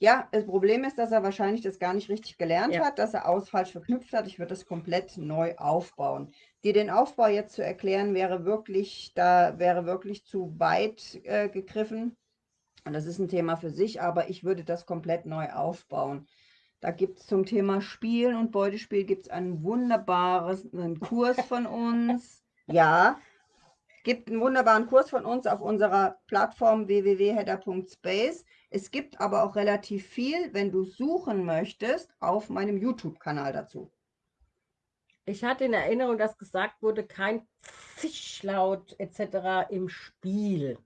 Ja, das Problem ist, dass er wahrscheinlich das gar nicht richtig gelernt ja. hat, dass er aus falsch verknüpft hat. Ich würde das komplett neu aufbauen. Dir den Aufbau jetzt zu erklären, wäre wirklich, da wäre wirklich zu weit äh, gegriffen. Und das ist ein Thema für sich, aber ich würde das komplett neu aufbauen. Da gibt es zum Thema Spielen und Beutespiel gibt es einen wunderbaren Kurs von uns. Ja, gibt einen wunderbaren Kurs von uns auf unserer Plattform www.header.space. Es gibt aber auch relativ viel, wenn du suchen möchtest, auf meinem YouTube-Kanal dazu. Ich hatte in Erinnerung, dass gesagt wurde, kein Zischlaut etc. im Spiel.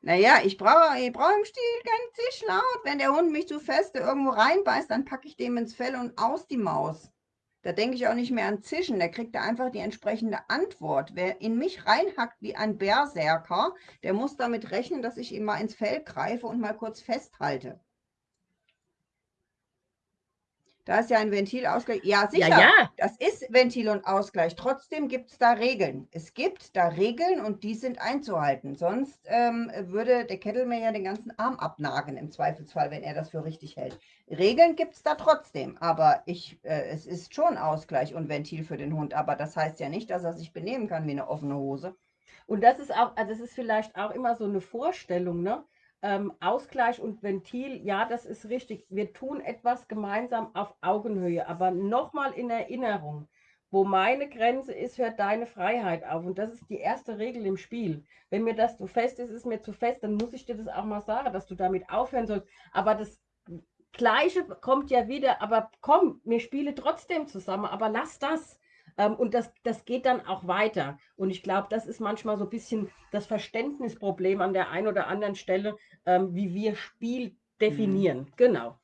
Naja, ich brauche, ich brauche im Stil kein Zischlaut. Wenn der Hund mich zu feste irgendwo reinbeißt, dann packe ich dem ins Fell und aus die Maus. Da denke ich auch nicht mehr an Zischen, der kriegt da einfach die entsprechende Antwort. Wer in mich reinhackt wie ein Berserker, der muss damit rechnen, dass ich ihm mal ins Fell greife und mal kurz festhalte. Da ist ja ein Ventilausgleich. Ja, sicher. Ja, ja. Das ist Ventil und Ausgleich. Trotzdem gibt es da Regeln. Es gibt da Regeln und die sind einzuhalten. Sonst ähm, würde der Kettelmann ja den ganzen Arm abnagen im Zweifelsfall, wenn er das für richtig hält. Regeln gibt es da trotzdem. Aber ich, äh, es ist schon Ausgleich und Ventil für den Hund. Aber das heißt ja nicht, dass er sich benehmen kann wie eine offene Hose. Und das ist auch, also das ist vielleicht auch immer so eine Vorstellung, ne? Ähm, Ausgleich und Ventil, ja, das ist richtig. Wir tun etwas gemeinsam auf Augenhöhe, aber nochmal in Erinnerung, wo meine Grenze ist, hört deine Freiheit auf. Und das ist die erste Regel im Spiel. Wenn mir das zu fest ist, ist mir zu fest, dann muss ich dir das auch mal sagen, dass du damit aufhören sollst. Aber das Gleiche kommt ja wieder, aber komm, wir spielen trotzdem zusammen, aber lass das. Ähm, und das, das geht dann auch weiter. Und ich glaube, das ist manchmal so ein bisschen das Verständnisproblem an der einen oder anderen Stelle, ähm, wie wir Spiel definieren. Mhm. Genau.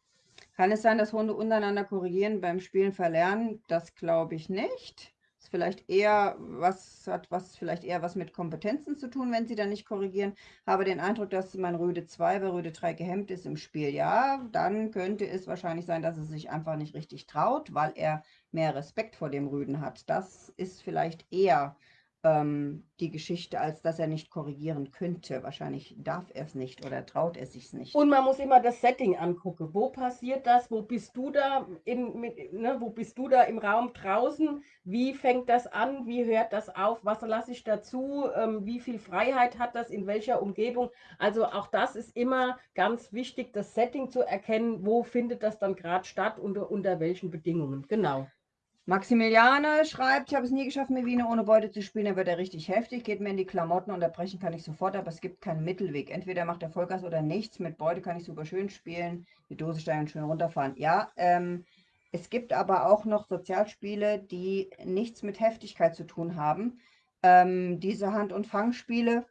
Kann es sein, dass Hunde untereinander korrigieren beim Spielen verlernen? Das glaube ich nicht vielleicht eher was hat was vielleicht eher was mit Kompetenzen zu tun, wenn sie dann nicht korrigieren. Habe den Eindruck, dass mein Rüde 2 bei Rüde 3 gehemmt ist im Spiel. Ja, dann könnte es wahrscheinlich sein, dass er sich einfach nicht richtig traut, weil er mehr Respekt vor dem Rüden hat. Das ist vielleicht eher ähm, die Geschichte, als dass er nicht korrigieren könnte. Wahrscheinlich darf er es nicht oder traut er sich nicht. Und man muss immer das Setting angucken. Wo passiert das? Wo bist du da? In, mit, ne, wo bist du da im Raum draußen? Wie fängt das an? Wie hört das auf? Was lasse ich dazu? Ähm, wie viel Freiheit hat das? In welcher Umgebung? Also auch das ist immer ganz wichtig, das Setting zu erkennen. Wo findet das dann gerade statt? Unter, unter welchen Bedingungen? Genau. Maximiliane schreibt, ich habe es nie geschafft, mit Wiener ohne Beute zu spielen, dann wird er richtig heftig, geht mir in die Klamotten, unterbrechen kann ich sofort, aber es gibt keinen Mittelweg. Entweder macht er Vollgas oder nichts, mit Beute kann ich super schön spielen, die Dose steigen und schön runterfahren. Ja, ähm, es gibt aber auch noch Sozialspiele, die nichts mit Heftigkeit zu tun haben. Ähm, diese Hand- und Fangspiele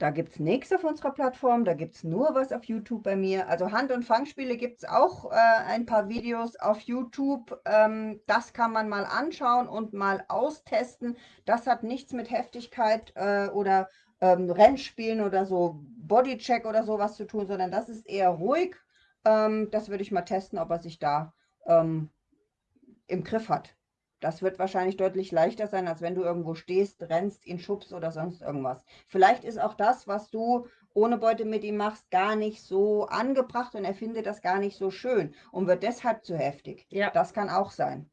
da gibt es nichts auf unserer Plattform, da gibt es nur was auf YouTube bei mir. Also Hand- und Fangspiele gibt es auch äh, ein paar Videos auf YouTube. Ähm, das kann man mal anschauen und mal austesten. Das hat nichts mit Heftigkeit äh, oder ähm, Rennspielen oder so Bodycheck oder sowas zu tun, sondern das ist eher ruhig. Ähm, das würde ich mal testen, ob er sich da ähm, im Griff hat. Das wird wahrscheinlich deutlich leichter sein, als wenn du irgendwo stehst, rennst, ihn schubst oder sonst irgendwas. Vielleicht ist auch das, was du ohne Beute mit ihm machst, gar nicht so angebracht und er findet das gar nicht so schön und wird deshalb zu heftig. Ja. Das kann auch sein.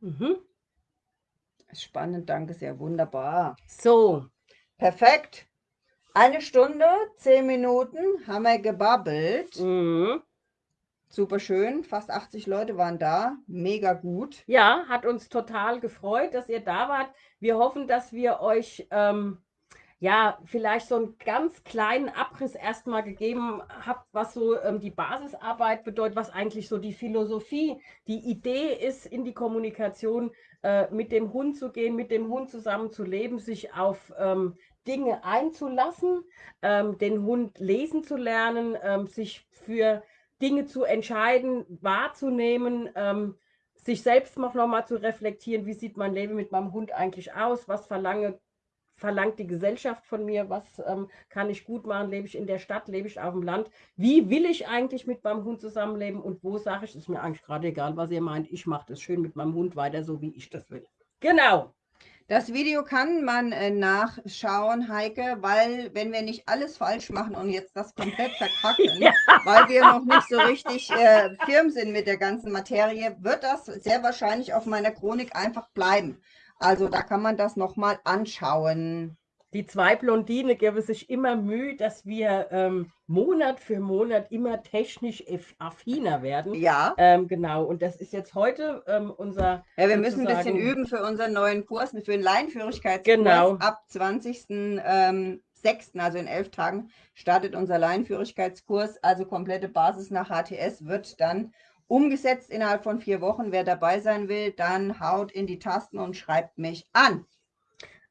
Mhm. Spannend, danke sehr, wunderbar. So. Perfekt. Eine Stunde, zehn Minuten haben wir gebabbelt. Mhm. Super schön, fast 80 Leute waren da, mega gut. Ja, hat uns total gefreut, dass ihr da wart. Wir hoffen, dass wir euch ähm, ja vielleicht so einen ganz kleinen Abriss erstmal gegeben habt, was so ähm, die Basisarbeit bedeutet, was eigentlich so die Philosophie, die Idee ist, in die Kommunikation äh, mit dem Hund zu gehen, mit dem Hund zusammen zu leben, sich auf ähm, Dinge einzulassen, ähm, den Hund lesen zu lernen, ähm, sich für Dinge zu entscheiden, wahrzunehmen, ähm, sich selbst noch mal zu reflektieren, wie sieht mein Leben mit meinem Hund eigentlich aus, was verlange, verlangt die Gesellschaft von mir, was ähm, kann ich gut machen, lebe ich in der Stadt, lebe ich auf dem Land, wie will ich eigentlich mit meinem Hund zusammenleben und wo sage ich, ist mir eigentlich gerade egal, was ihr meint, ich mache das schön mit meinem Hund weiter, so wie ich das will. Genau. Das Video kann man äh, nachschauen, Heike, weil wenn wir nicht alles falsch machen und jetzt das komplett verkacken, ja. weil wir noch nicht so richtig äh, firm sind mit der ganzen Materie, wird das sehr wahrscheinlich auf meiner Chronik einfach bleiben. Also da kann man das nochmal anschauen die zwei Blondine geben sich immer Mühe, dass wir ähm, Monat für Monat immer technisch affiner werden. Ja. Ähm, genau. Und das ist jetzt heute ähm, unser. Ja, wir müssen ein bisschen üben für unseren neuen Kurs, für den Laienführigkeitskurs. Genau. Ab 20. Ähm, 6., also in elf Tagen, startet unser Laienführigkeitskurs. Also komplette Basis nach HTS wird dann umgesetzt innerhalb von vier Wochen. Wer dabei sein will, dann haut in die Tasten und schreibt mich an.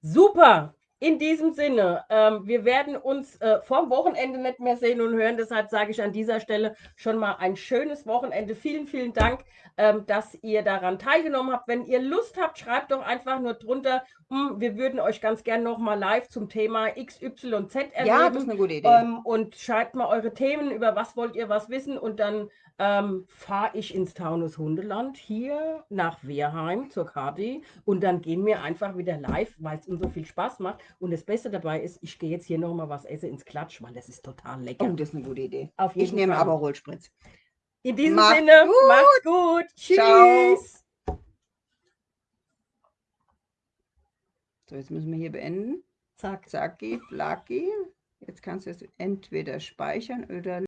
Super. In diesem Sinne, ähm, wir werden uns äh, vom Wochenende nicht mehr sehen und hören. Deshalb sage ich an dieser Stelle schon mal ein schönes Wochenende. Vielen, vielen Dank, ähm, dass ihr daran teilgenommen habt. Wenn ihr Lust habt, schreibt doch einfach nur drunter. Hm, wir würden euch ganz gerne noch mal live zum Thema XYZ erleben. Ja, das ist eine gute Idee. Ähm, und schreibt mal eure Themen, über was wollt ihr was wissen. Und dann ähm, fahre ich ins Taunus Hundeland hier nach Wehrheim zur Kati und dann gehen wir einfach wieder live, weil es uns so viel Spaß macht. Und das Beste dabei ist, ich gehe jetzt hier noch mal was essen ins Klatsch, weil das ist total lecker. Oh, das ist eine gute Idee. Auf jeden ich nehme aber Rollspritz. In diesem Macht Sinne, gut. macht's gut. Tschüss. Ciao. So, jetzt müssen wir hier beenden. Zack. Zacki, flacki. Jetzt kannst du es entweder speichern oder